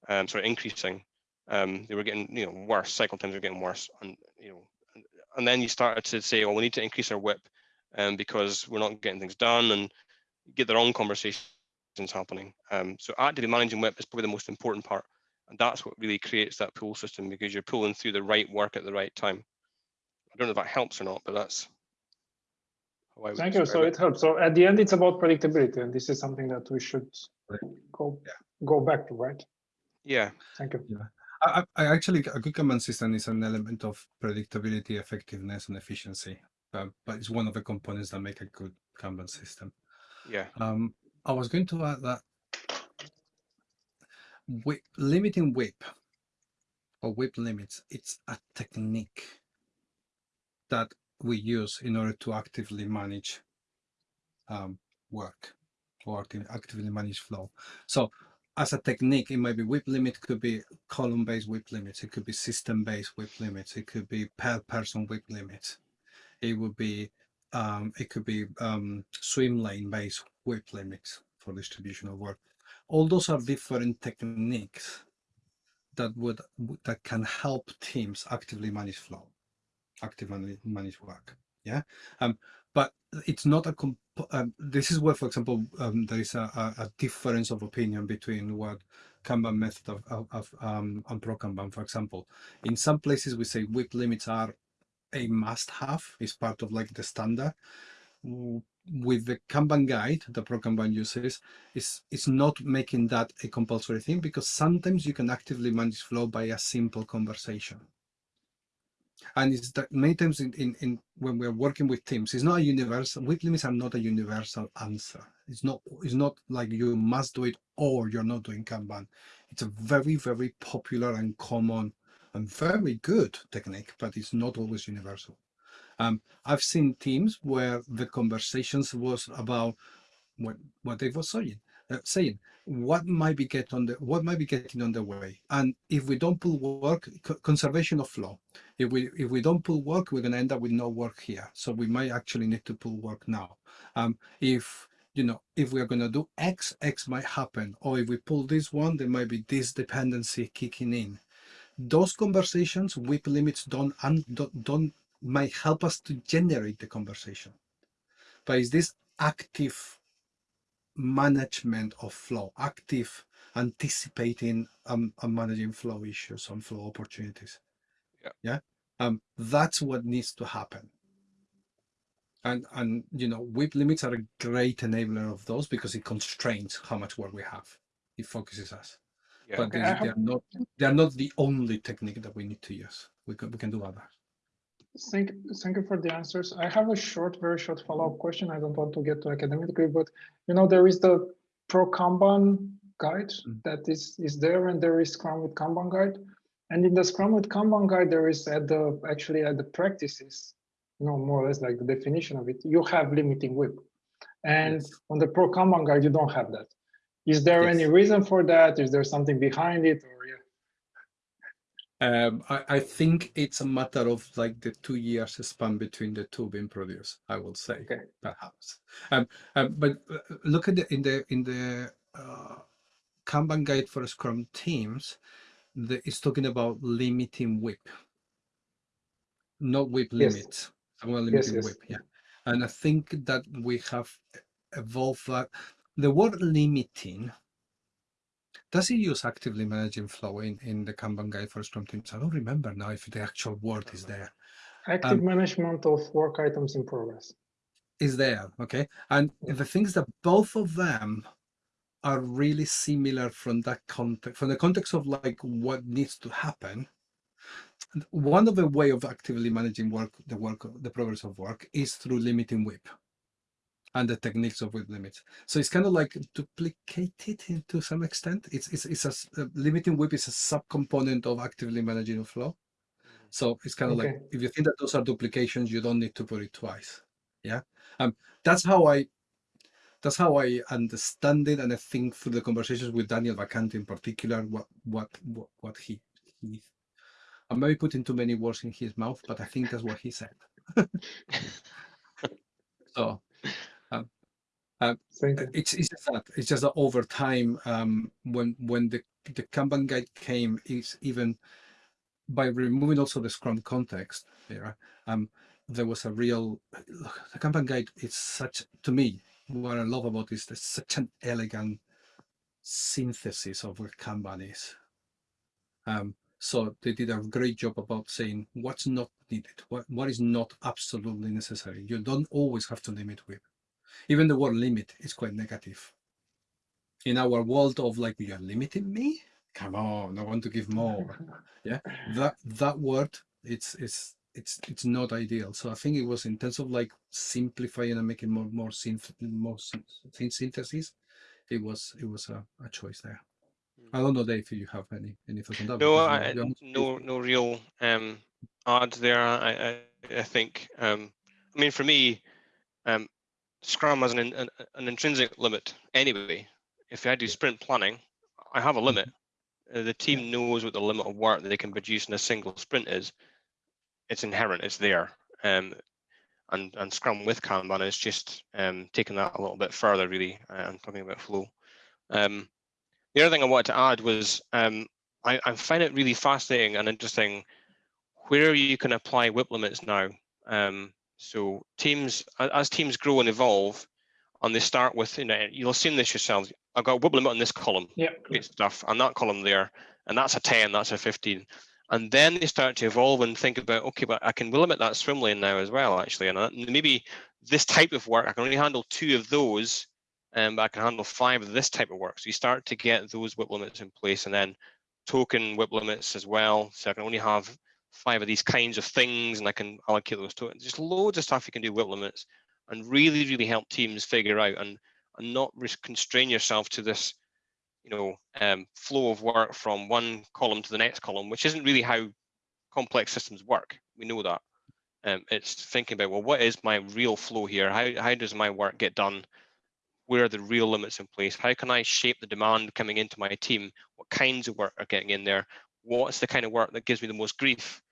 um, sorry, increasing. Um, they were getting, you know, worse. Cycle times were getting worse, and you know, and, then you started to say, well, we need to increase our WIP, um, because we're not getting things done, and get their own conversations happening. Um, so actively managing WIP is probably the most important part, and that's what really creates that pull system because you're pulling through the right work at the right time. I don't know if that helps or not, but that's how I would Thank you. So it. it helps. So at the end, it's about predictability, and this is something that we should go Yeah. go back to, right? Yeah, Thank you. I, I I actually a good Kanban system is an element of predictability, effectiveness, and efficiency. But, but it's one of the components that make a good Kanban system. Yeah, Um, I was going to add that wi- limiting WIP or WIP limits, it's a technique that we use in order to actively manage um, work or acti- actively manage flow. So as a technique, it might be WIP limit, could be column-based WIP limits, it could be system-based WIP limits, it could be per person WIP limits. It would be um, it could be um, swim lane based WIP limits for distribution of work. All those are different techniques that would that can help teams actively manage flow, actively manage work. Yeah, um, but it's not a. Comp- um, this is where, for example, um, there is a, a, a difference of opinion between what Kanban method of, of, of um, and Pro Kanban, for example. In some places, we say WIP limits are a must-have. It's part of like the standard. With the Kanban guide, the Pro Kanban uses, is it's not making that a compulsory thing because sometimes you can actively manage flow by a simple conversation. And it's that many times in, in, in when we're working with teams, it's not a universal. WIP limits are not a universal answer. It's not. It's not like you must do it or you're not doing Kanban. It's a very very popular and common and very good technique, but it's not always universal. Um, I've seen teams where the conversations was about what what they were saying, uh, saying what might be get on the what might be getting on the way, and if we don't pull work, co- conservation of flow. If we if we don't pull work, we're going to end up with no work here. So we might actually need to pull work now. Um, if you know if we're going to do X, X might happen, or if we pull this one, there might be this dependency kicking in those conversations WIP limits don't, un, don't don't might help us to generate the conversation. But it's this active management of flow active anticipating um, and managing flow issues and flow opportunities. Yeah. yeah? Um that's what needs to happen. And and you know WIP limits are a great enabler of those because it constrains how much work we have. It focuses us yeah. but Okay, they, they, are not they are not the only technique that we need to use. We can we can do others. Thank, thank you for the answers. I have a short, very short follow-up question. I don't want to get too academically, but you know, there is the Pro Kanban guide Mm. that is, is there and there is Scrum with Kanban guide. And in the Scrum with Kanban guide, there is at the, actually at the practices, you know, more or less like the definition of it, you have limiting WIP. And Yes. on the Pro Kanban guide, you don't have that. Is there any reason for that? Is there something behind it or yeah? Um, I, I think it's a matter of like the two years span between the two being produced. I will say Okay. perhaps. Um, um, but uh, look at the in the in the uh, Kanban guide for Scrum teams. The, it's talking about limiting WIP, not WIP Yes. limits. Well, Yes, limiting yes. WIP. Yeah, and I think that we have evolved that. The word limiting does he use actively managing flow in, in the Kanban guide for Scrum teams? I don't remember now if the actual word is there. Active Um, management of work items in progress. Is there, okay? And the things that both of them are really similar from that context, from the context of like what needs to happen. One of the way of actively managing work, the work, the progress of work is through limiting WIP and the techniques of WIP limits. So it's kind of like duplicated in- to some extent. It's, it's, it's a, uh, limiting WIP is a subcomponent of actively managing a flow. So it's kind of like, if you think that those are duplications, you don't need to put it twice. Yeah. Um, that's how I, that's how I understand it. And I think through the conversations with Daniel Vacanti in particular, what, what, what, what he, he, I may be putting too many words in his mouth, but I think that's what he said. so Thank you. it's it's just that it's just that over time um when when the the kanban guide came is even by removing also the scrum context there um there was a real look, the kanban guide is such to me what i love about there's such an elegant synthesis of what kanban is. Um so they did a great job about saying what's not needed what what is not absolutely necessary. You don't always have to limit WIP even the word limit is quite negative. In our world of like you're limiting me, come on, I want to give more. Yeah, that that word it's it's it's it's not ideal. So I think it was in terms of like simplifying and making more more synth more syn- syn- synthesis. It was it was a, a choice there. I don't know, Dave, if you have any any thoughts on that. No, I, you're- you're- no, no real um, odds there. I, I, I think. Um, I mean, for me, um, Scrum has an, an an intrinsic limit anyway. If I do sprint planning, I have a limit. Uh, the team knows what the limit of work that they can produce in a single sprint is. It's inherent. It's there. Um, and and Scrum with Kanban is just um, taking that a little bit further, really, and talking about flow. Um, the other thing I wanted to add was um, I, I find it really fascinating and interesting where you can apply WIP limits now. Um, so teams, as teams grow and evolve, and they start with, you know, you'll seen this yourselves. I've got a limit on this column, Yeah. great stuff, and that column there, and that's a 10, that's a 15. And then they start to evolve and think about, okay, but I can limit that swim lane now as well, actually. And maybe this type of work, I can only handle two of those, um, but I can handle five of this type of work. So you start to get those WIP limits in place and then token WIP limits as well. So I can only have five of these kinds of things and I can allocate those to it. Just loads of stuff you can do with limits and really, really help teams figure out and, and not constrain yourself to this, you know, um, flow of work from one column to the next column, which isn't really how complex systems work. We know that. Um, it's thinking about, well, what is my real flow here? How, how does my work get done? Where are the real limits in place? How can I shape the demand coming into my team? What kinds of work are getting in there? What's the kind of work that gives me the most grief?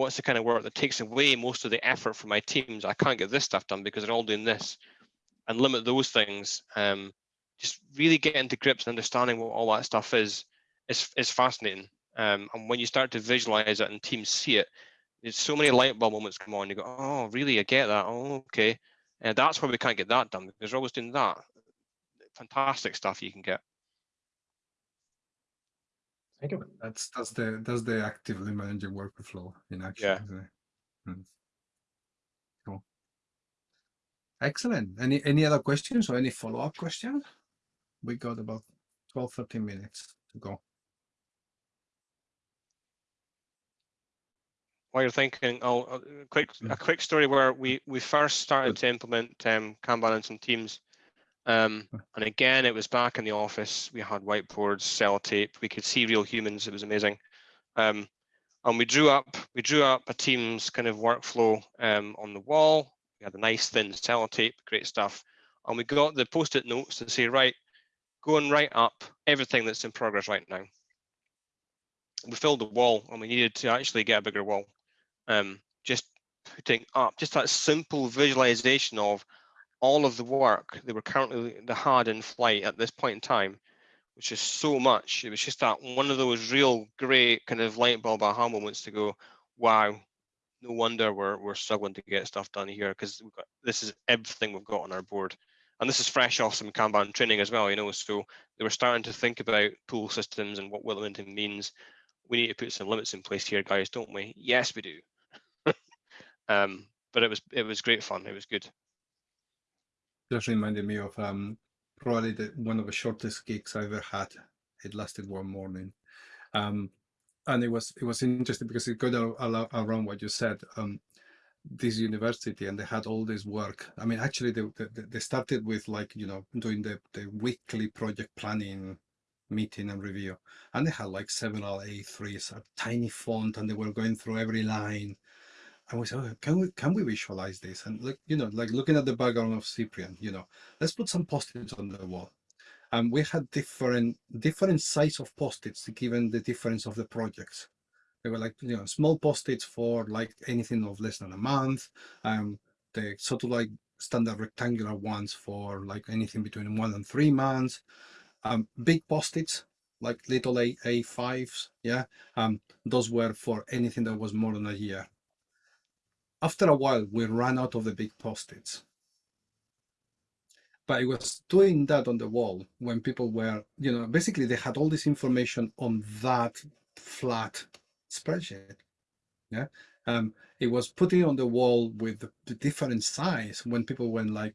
What's the kind of work that takes away most of the effort from my teams? I can't get this stuff done because they're all doing this and limit those things. Um, just really getting to grips and understanding what all that stuff is, is, is fascinating. Um, and when you start to visualize it and teams see it, there's so many light bulb moments come on. You go, oh, really? I get that. Oh, okay. And that's why we can't get that done because we're always doing that. Fantastic stuff you can get. Thank you. That's that's the that's the actively managing workflow in action. Yeah. isn't it? Mm. Cool. Excellent. Any any other questions or any follow-up questions? We got about 12, 13 minutes to go. While you're thinking, I'll, I'll- a quick a Mm. quick story where we we first started to implement um, Kanban in some teams. Um, and again, it was back in the office. We had whiteboards, sellotape. We could see real humans. It was amazing. Um, and we drew up we drew up a team's kind of workflow um, on the wall. We had a nice thin sellotape, great stuff. And we got the post-it notes to say, right, go and write up everything that's in progress right now. We filled the wall and we needed to actually get a bigger wall. Um, just putting up just that simple visualization of all of the work They were currently the had in flight at this point in time, which is so much. It was just that one of those real great kind of light bulb aha moments to go, wow, no wonder we're we're struggling to get stuff done here because this is everything we've got on our board. and this is fresh off some Kanban training as well, you know, so they were starting to think about pull systems and what Wilmington means. We need to put some limits in place here, guys, don't we? Yes, we do. um, but it was it was great fun. It was good. Just reminded me of um, probably the, one of the shortest gigs I ever had. It lasted one morning, um, and it was it was interesting because it got around what you said. Um, this university and they had all this work. I mean, actually, they they, they started with like you know doing the the weekly project planning meeting and review, and they had like several A3s, a tiny font, and they were going through every line. And we said, oh, can we can we visualize this? And like you know, like looking at the background of Cyprian, you know, let's put some post-its on the wall. And we had different different size of post-its given the difference of the projects. They were like you know small post-its for like anything of less than a month. Um, the sort of like standard rectangular ones for like anything between one and three months. Um, big post-its like little A A5s, yeah. Um, those were for anything that was more than a year after a while we ran out of the big post-its. But it was doing that on the wall when people were you know basically they had all this information on that flat spreadsheet yeah? Um it was putting on the wall with the, different size when people went like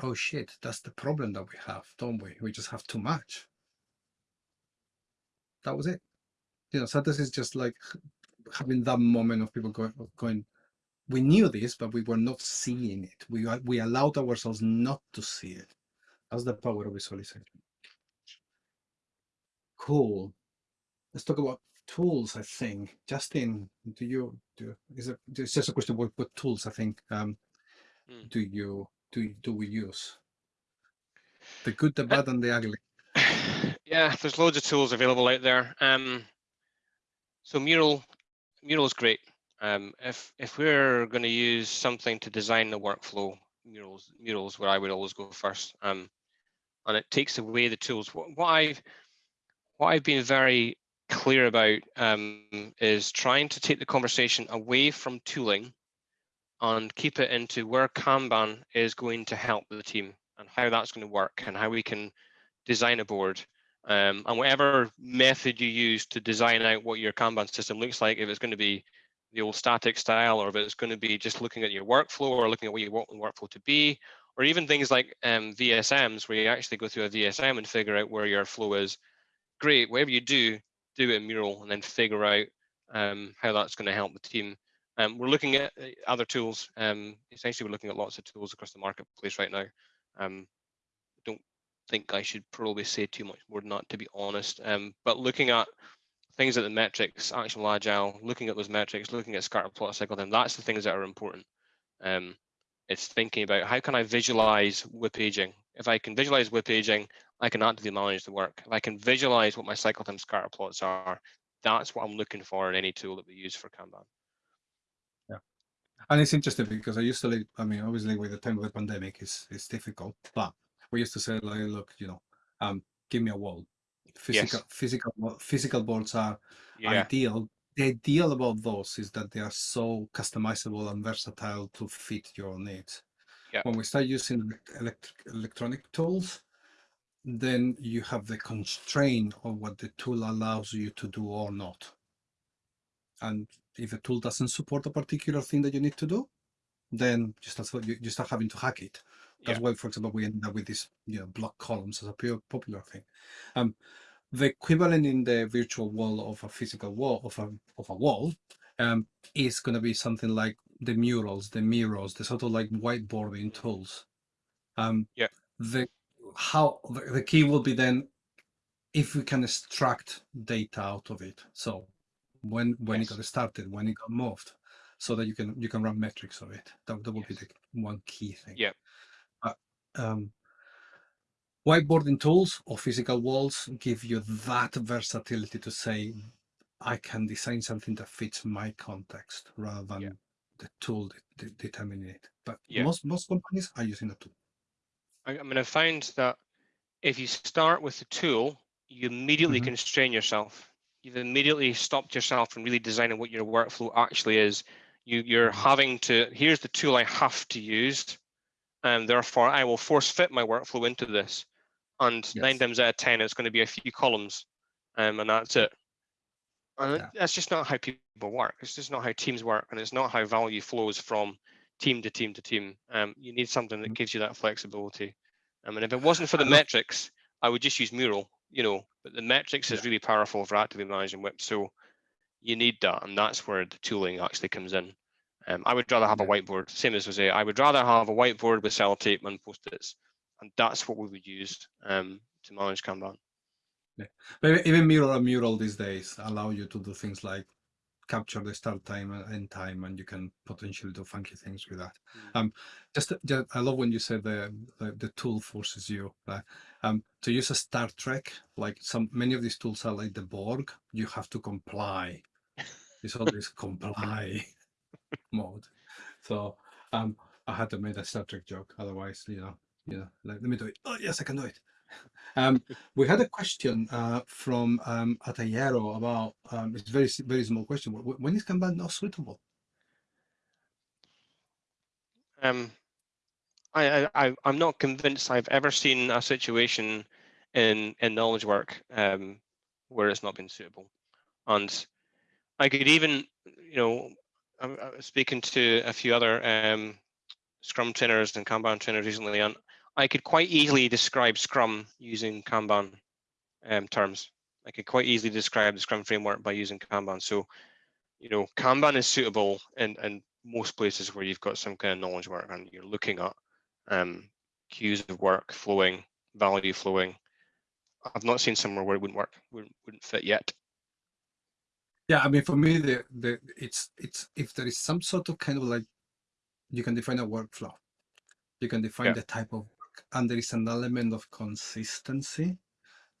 oh shit that's the problem that we have don't we? We just have too much. That was it. You know so this is just like having that moment of people going going we knew this, but we were not seeing it. We we allowed ourselves not to see it. That's the power of visualization. Cool. Let's talk about tools. I think Justin, do you do? Is it? It's just a question about what tools. I think. Um, Hmm. do you do do we use? The good, the Uh, bad, and the ugly. yeah, there's loads of tools available out there. Um, so Mural, Mural is great. Um, if if we're going to use something to design the workflow, Murals Murals where I would always go first. Um, and it takes away the tools. What, what I've what I've been very clear about um, is trying to take the conversation away from tooling and keep it into where Kanban is going to help the team and how that's going to work and how we can design a board um, and whatever method you use to design out what your Kanban system looks like, if it's going to be the old STATIK style or if it's going to be just looking at your workflow or looking at what you want the workflow to be, or even things like um, VSMs where you actually go through a VSM and figure out where your flow is. Great, whatever you do, do it in Mural and then figure out um, how that's going to help the team. Um, we're looking at uh, other tools. Um, essentially, we're looking at lots of tools across the marketplace right now. Um, don't think I should probably say too much more than that, to be honest. Um, but looking at things like the metrics, ActionableAgile, looking at those metrics, looking at scatter plot cycle time, that's the things that are important. Um, it's thinking about how can I visualize WIP aging? If I can visualize WIP aging, I can actively manage the work. If I can visualize what my cycle time scatter plots are, that's what I'm looking for in any tool that we use for Kanban. Yeah, and it's interesting because I used to live, I mean, obviously with the time of the pandemic it's it's difficult, but we used to say like, look, you know, um, give me a wall. Physical physical physical boards are Yeah, ideal. The ideal about those is that they are so customizable and versatile to fit your needs. Yeah. When we start using electric electronic tools, then you have the constraint of what the tool allows you to do or not. And if a tool doesn't support a particular thing that you need to do, then you start you, you start having to hack it. That's Yeah. why, for example, we end up with these you know block columns as a pure popular thing. Um, the equivalent in the virtual wall of a physical wall of a of a wall um, is going to be something like the murals, the Miros, the sort of like whiteboarding tools. Um, Yeah. The how the, the key will be then if we can extract data out of it. So when when Yes. it got started, when it got moved, so that you can you can run metrics of it. That that will be the one key thing. Yeah. But um, whiteboarding tools or physical walls give you that versatility to say, I can design something that fits my context rather than Yeah. the tool de- de- determining it. But Yeah. most most companies are using a tool. I, I mean, I find that if you start with the tool, you immediately Mhm. constrain yourself. You've immediately stopped yourself from really designing what your workflow actually is. You, you're Mhm. having to, here's the tool I have to use. And therefore I will force fit my workflow into this. And nine Yes. times out of 10, it's going to be a few columns um, and that's it. And Yeah. that's just not how people work. It's just not how teams work. And it's not how value flows from team to team to team. Um, you need something that Mhm. gives you that flexibility. I mean, if it wasn't for the metrics, I would just use Mural, you know, but the metrics is really powerful for actively managing WIP. So you need that. And that's where the tooling actually comes in. Um, I would rather have a whiteboard, same as Jose. I would rather have a whiteboard with sellotape and post-its. And that's what we would use um, to manage Kanban. But even mural and mural these days allow you to do things like capture the start time and end time, and you can potentially do funky things with that. Mm. Um, just, just I love when you said the the, the tool forces you uh, um to use a Star Trek. Like some many of these tools are like the Borg. You have to comply. It's always comply mode. So um, I had to make a Star Trek joke. Otherwise, you know, you know, like, let me do it. Oh yes, I can do it. Um, we had a question uh, from um, Atayero about um, it's very very small question. Wh- wh- When is Kanban not suitable? Um, I, I- I'm not convinced I've ever seen a situation in, in knowledge work um, where it's not been suitable. And I could even, you know, I, I was speaking to a few other um, Scrum trainers and Kanban trainers recently, and I could quite easily describe Scrum using Kanban um, terms. I could quite easily describe the Scrum framework by using Kanban. So, you know, Kanban is suitable in, in most places where you've got some kind of knowledge work and you're looking at um, queues of work flowing, value flowing. I've not seen somewhere where it wouldn't work, wouldn't, wouldn't fit yet. Yeah, I mean, for me, the the it's it's if there is some sort of kind of like you can define a workflow, you can define Yeah. the type of work, and there is an element of consistency.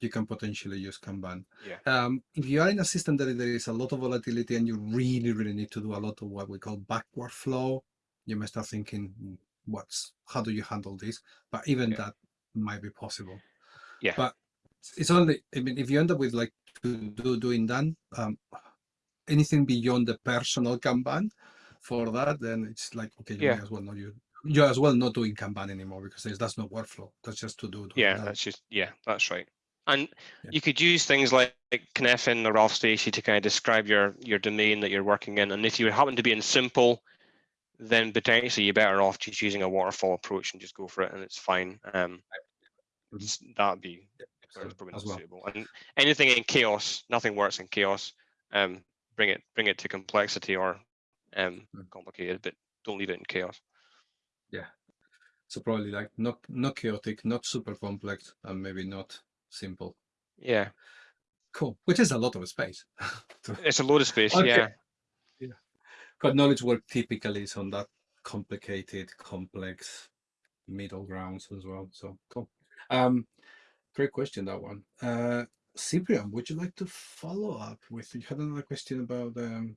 You can potentially use Kanban. Yeah. Um, if you are in a system that there is a lot of volatility and you really, really need to do a lot of what we call backward flow, you may start thinking, "Hmm, what's how do you handle this? But even Yeah. that might be possible. Yeah. But it's only I mean, if you end up with like to do doing that, um, anything beyond the personal Kanban for that, then it's like okay, you Yeah. may as well not you you as well not doing Kanban anymore because that's not workflow. That's just to do. Yeah, that. that's just yeah, that's right. And Yeah. you could use things like, like Cynefin or Ralph Stacey to kind of describe your your domain that you're working in. And if you happen to be in simple, then potentially you're better off just using a waterfall approach and just go for it, and it's fine. Um, Mhm. that'd be it's probably as not well. suitable. And anything in chaos, nothing works in chaos. Um, bring it bring it to complexity or um Mm. complicated, but don't leave it in chaos. Yeah. So probably like not not chaotic, not super complex, and maybe not simple. Yeah, Cool, which is a lot of space. it's a lot of space. Okay. Yeah, But knowledge work typically is on that complicated, complex middle grounds as well. So cool. Um, great question that one. Uh, Cyprian, would you like to follow up with? You had another question about um,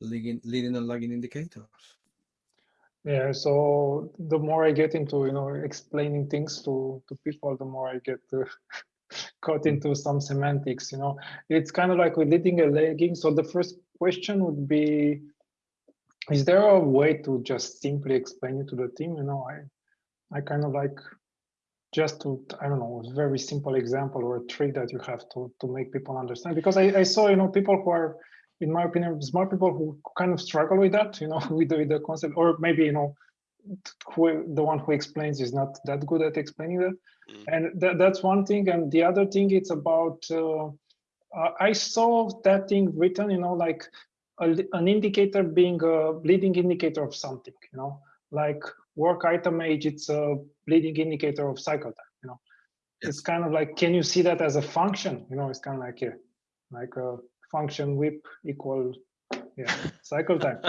leading, leading and lagging indicators. Yeah, so the more I get into, you know, explaining things to, to people, the more I get uh, caught into some semantics, you know. It's kind of like with leading and lagging. So the first question would be, is there a way to just simply explain it to the team? You know, I, I kind of like just to, I don't know, a very simple example or a trick that you have to, to make people understand. Because I, I saw, you know, people who are in my opinion, smart people who kind of struggle with that, you know, with the, with the concept, or maybe, you know, who, the one who explains is not that good at explaining that. Mm. And that, that's one thing. And the other thing, it's about, uh, uh, I saw that thing written, you know, like a, an indicator being a leading indicator of something, you know, like work item age, it's a leading indicator of cycle time, you know. It's kind of like, can you see that as a function? You know, it's kind of like, yeah, like a function WIP equal, yeah, cycle time.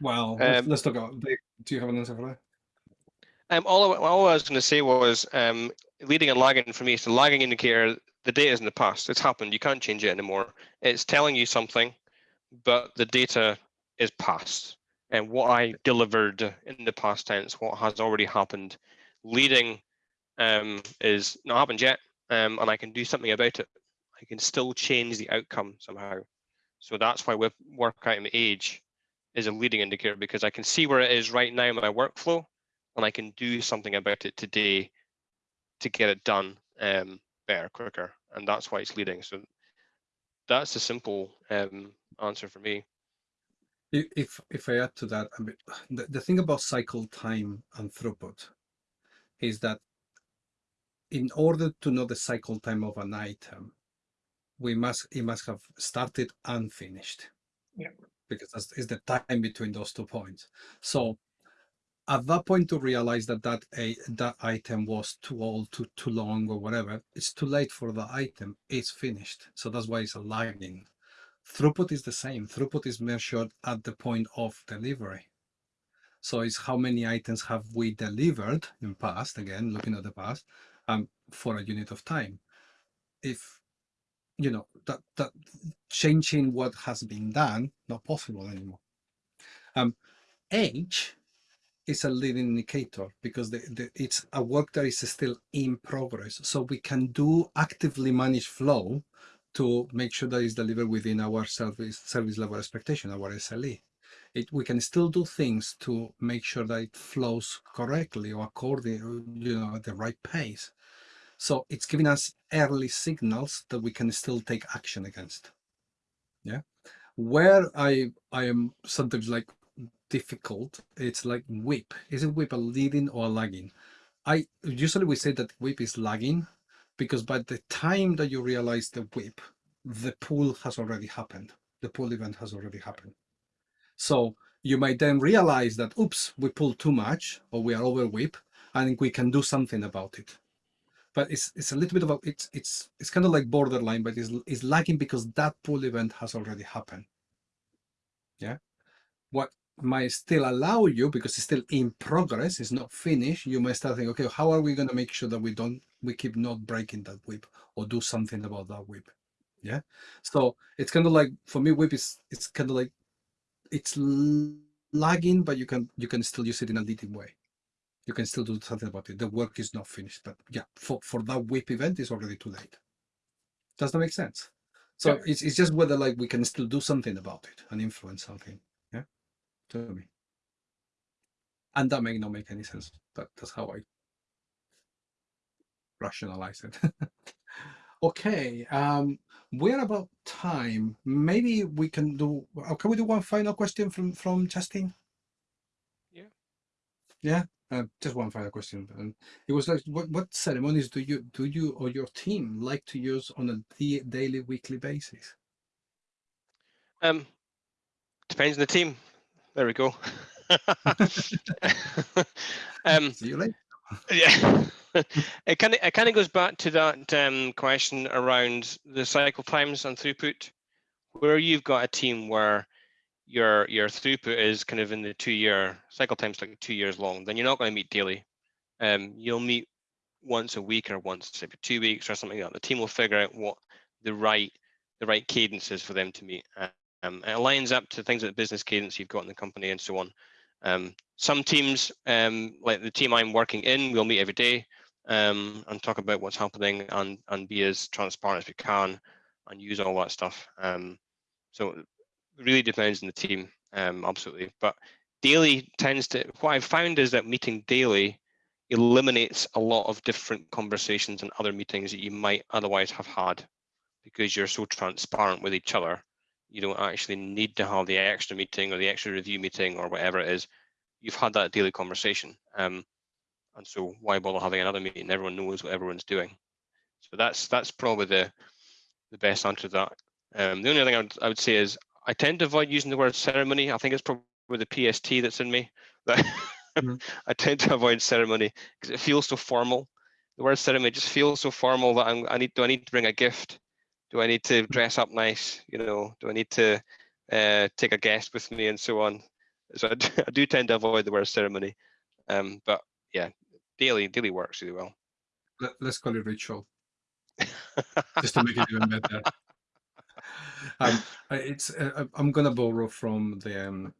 Well, let's, Um, let's talk about. Do you have an answer for that? Um, all, I- all I was going to say was um, leading and lagging for me. It's the lagging indicator. The data is in the past. It's happened. You can't change it anymore. It's telling you something, but the data is past. And what I delivered in the past tense, what has already happened, leading um, is not happened yet, um, and I can do something about it. I can still change the outcome somehow. So that's why with work item age is a leading indicator because I can see where it is right now in my workflow and I can do something about it today to get it done um, better, quicker. And that's why it's leading. So that's a simple um, answer for me. If if I add to that, I mean, the, the thing about cycle time and throughput is that in order to know the cycle time of an item, we must it must have started and finished. Yeah. Because that's is the time between those two points. So at that point to realize that that a that item was too old, too too long, or whatever, it's too late for the item. It's finished. So that's why it's a lagging. Throughput is the same. Throughput is measured at the point of delivery. So it's how many items have we delivered in past, again, looking at the past, um, for a unit of time. If, you know, that, that changing what has been done, not possible anymore. Um, age is a leading indicator because the, the, it's a work that is still in progress. So we can do actively manage flow to make sure that it's delivered within our service service level expectation, our SLE. It, we can still do things to make sure that it flows correctly or according, you know, at the right pace. So it's giving us early signals that we can still take action against. Yeah. Where I I am sometimes like difficult, it's like WIP. Is it WIP a leading or a lagging? I usually we say that WIP is lagging because by the time that you realize the WIP, the pull has already happened. The pull event has already happened. So you might then realize that, oops, we pulled too much or we are over WIP and we can do something about it. But it's it's a little bit of a it's it's it's kind of like borderline, but it's it's lagging because that pull event has already happened. Yeah. What might still allow you because it's still in progress, it's not finished. You might start thinking, okay, how are we going to make sure that we don't we keep not breaking that WIP or do something about that WIP? Yeah. So it's kind of like for me, WIP is it's kind of like it's lagging, but you can you can still use it in a leading way. You can still do something about it. The work is not finished, but yeah, for for that WIP event, it's already too late. Does that make sense? So Yeah. it's it's just whether like we can still do something about it and influence something. To me. And that may not make any sense, but that's how I rationalize it. okay, um, we're about time. Maybe we can do. uh, Can we do one final question from from Justin? Yeah. Yeah. Uh, just one final question. And it was like, what, what ceremonies do you do you or your team like to use on a daily, weekly basis? Um, depends on the team. There we go. um, See you later. yeah, it kind of it kind of goes back to that um, question around the cycle times and throughput, where you've got a team where your your throughput is kind of in the two year cycle times like two years long, then you're not going to meet daily. Um, you'll meet once a week or once every two weeks or something like that. The team will figure out what the right the right cadence is for them to meet. Um, it aligns up to things like the business cadence you've got in the company and so on. Um, some teams, um, like the team I'm working in, we'll meet every day um, and talk about what's happening and, and be as transparent as we can and use all that stuff. Um, so it really depends on the team, um, absolutely. But daily tends to, what I've found is that meeting daily eliminates a lot of different conversations and other meetings that you might otherwise have had because you're so transparent with each other you don't actually need to have the extra meeting or the extra review meeting or whatever it is. You've had that daily conversation. Um, and so why bother having another meeting? Everyone knows what everyone's doing. So that's that's probably the the best answer to that. Um, the only thing I would, I would say is I tend to avoid using the word ceremony. I think it's probably the PST that's in me. That Mhm. I tend to avoid ceremony because it feels so formal. The word ceremony just feels so formal that I'm, I need. Do I need to bring a gift? Do I need to dress up nice? You know, do I need to uh, take a guest with me and so on? So I do, I do tend to avoid the word ceremony, um, but yeah, daily daily works really well. Let, let's call it ritual, just to make it even better. um, it's uh, I'm gonna borrow from the um,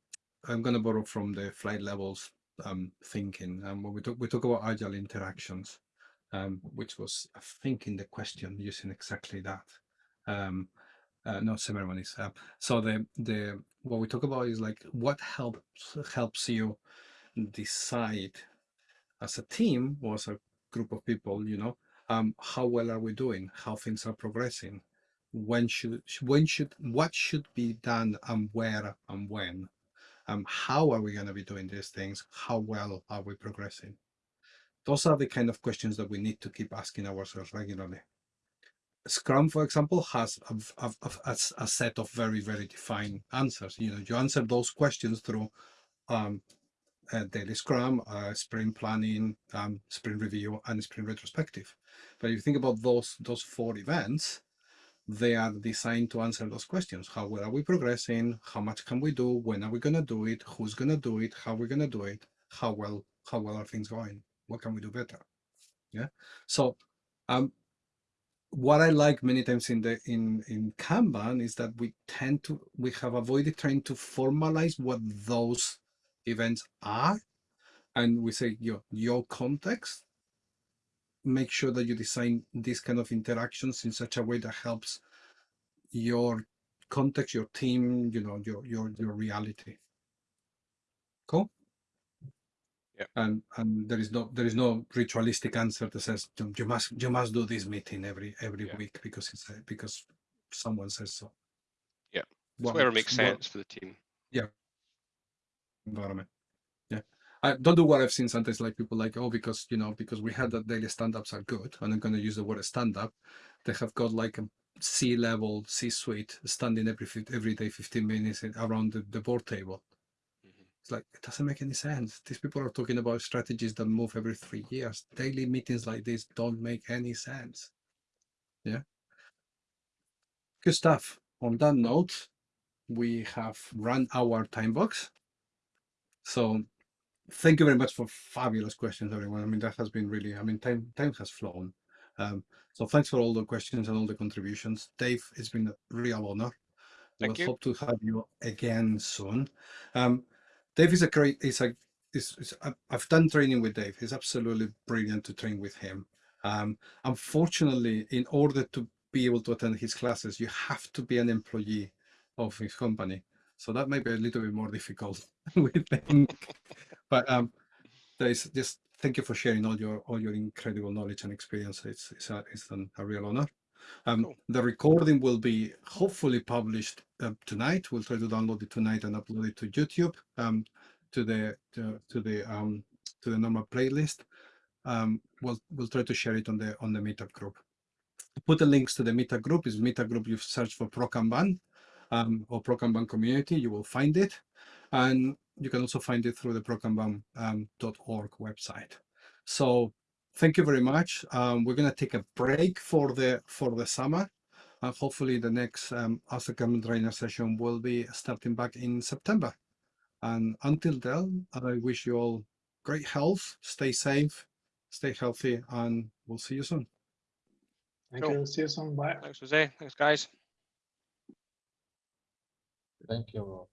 I'm gonna borrow from the flight levels um, thinking. Um, when we talk we talk about agile interactions, um, which was I think in the question using exactly that. Um, uh, no ceremonies. Uh, so the the what we talk about is like what helps helps you decide as a team or as a group of people, you know, um, how well are we doing? How things are progressing? When should when should what should be done and where and when? Um, how are we going to be doing these things? How well are we progressing? Those are the kind of questions that we need to keep asking ourselves regularly. Scrum, for example, has a, a, a, set of very, very defined answers. You know, you answer those questions through um, a daily Scrum, uh, sprint planning, um, sprint review, and sprint retrospective. But if you think about those those four events, they are designed to answer those questions. How well are we progressing? How much can we do? When are we going to do it? Who's going to do it? How are we going to do it? How well how well are things going? What can we do better? Yeah. So um, what I like many times in the in in Kanban is that we tend to we have avoided trying to formalize what those events are, and we say your your context. Make sure that you design these kind of interactions in such a way that helps your context, your team, you know, your your your reality. Cool. Yeah. And and there is no there is no ritualistic answer that says you you must you must do this meeting every every Yeah. week because it's a, because someone says so. Yeah. What Whatever makes what sense for the team. Yeah. Environment. Yeah. I don't do what I've seen sometimes like people like, oh, because you know, because we had that daily stand-ups are good, and I'm gonna use the word stand-up, they have got like a C level, C suite standing every every day 15 minutes around the, the board table. It's like it doesn't make any sense. These people are talking about strategies that move every three years. Daily meetings like this don't make any sense. Yeah. Good stuff. On that note, we have run our time box. So thank you very much for fabulous questions, everyone. I mean, that has been really, I mean, time time has flown. Um, so thanks for all the questions and all the contributions. Dave, it's been a real honor. Thank we'll you. hope to have you again soon. Um, Dave is a great, is a, is I- I've done training with Dave. He's absolutely brilliant to train with him. Um, unfortunately, in order to be able to attend his classes, you have to be an employee of his company. So that might be a little bit more difficult, we think. But um, there is just thank you for sharing all your all your incredible knowledge and experience. It's it's a, it's an, a real honor. Um, Cool. The recording will be hopefully published uh, tonight. We'll try to download it tonight and upload it to YouTube um, to the to, to the um, to the normal playlist. Um, we'll we'll try to share it on the on the meetup group. Put the links to the meetup group. Is meetup group you search for ProKanban um, or ProKanban community, you will find it, and you can also find it through the prokanban.org um, .org website. So thank you very much. Um, we're going to take a break for the for the summer, and hopefully the next um, Ask the Kanban Trainer session will be starting back in September. And until then, I wish you all great health, stay safe, stay healthy, and we'll see you soon. Thank Cool. you. See you soon. Bye. Thanks, Jose. Thanks, guys. Thank you.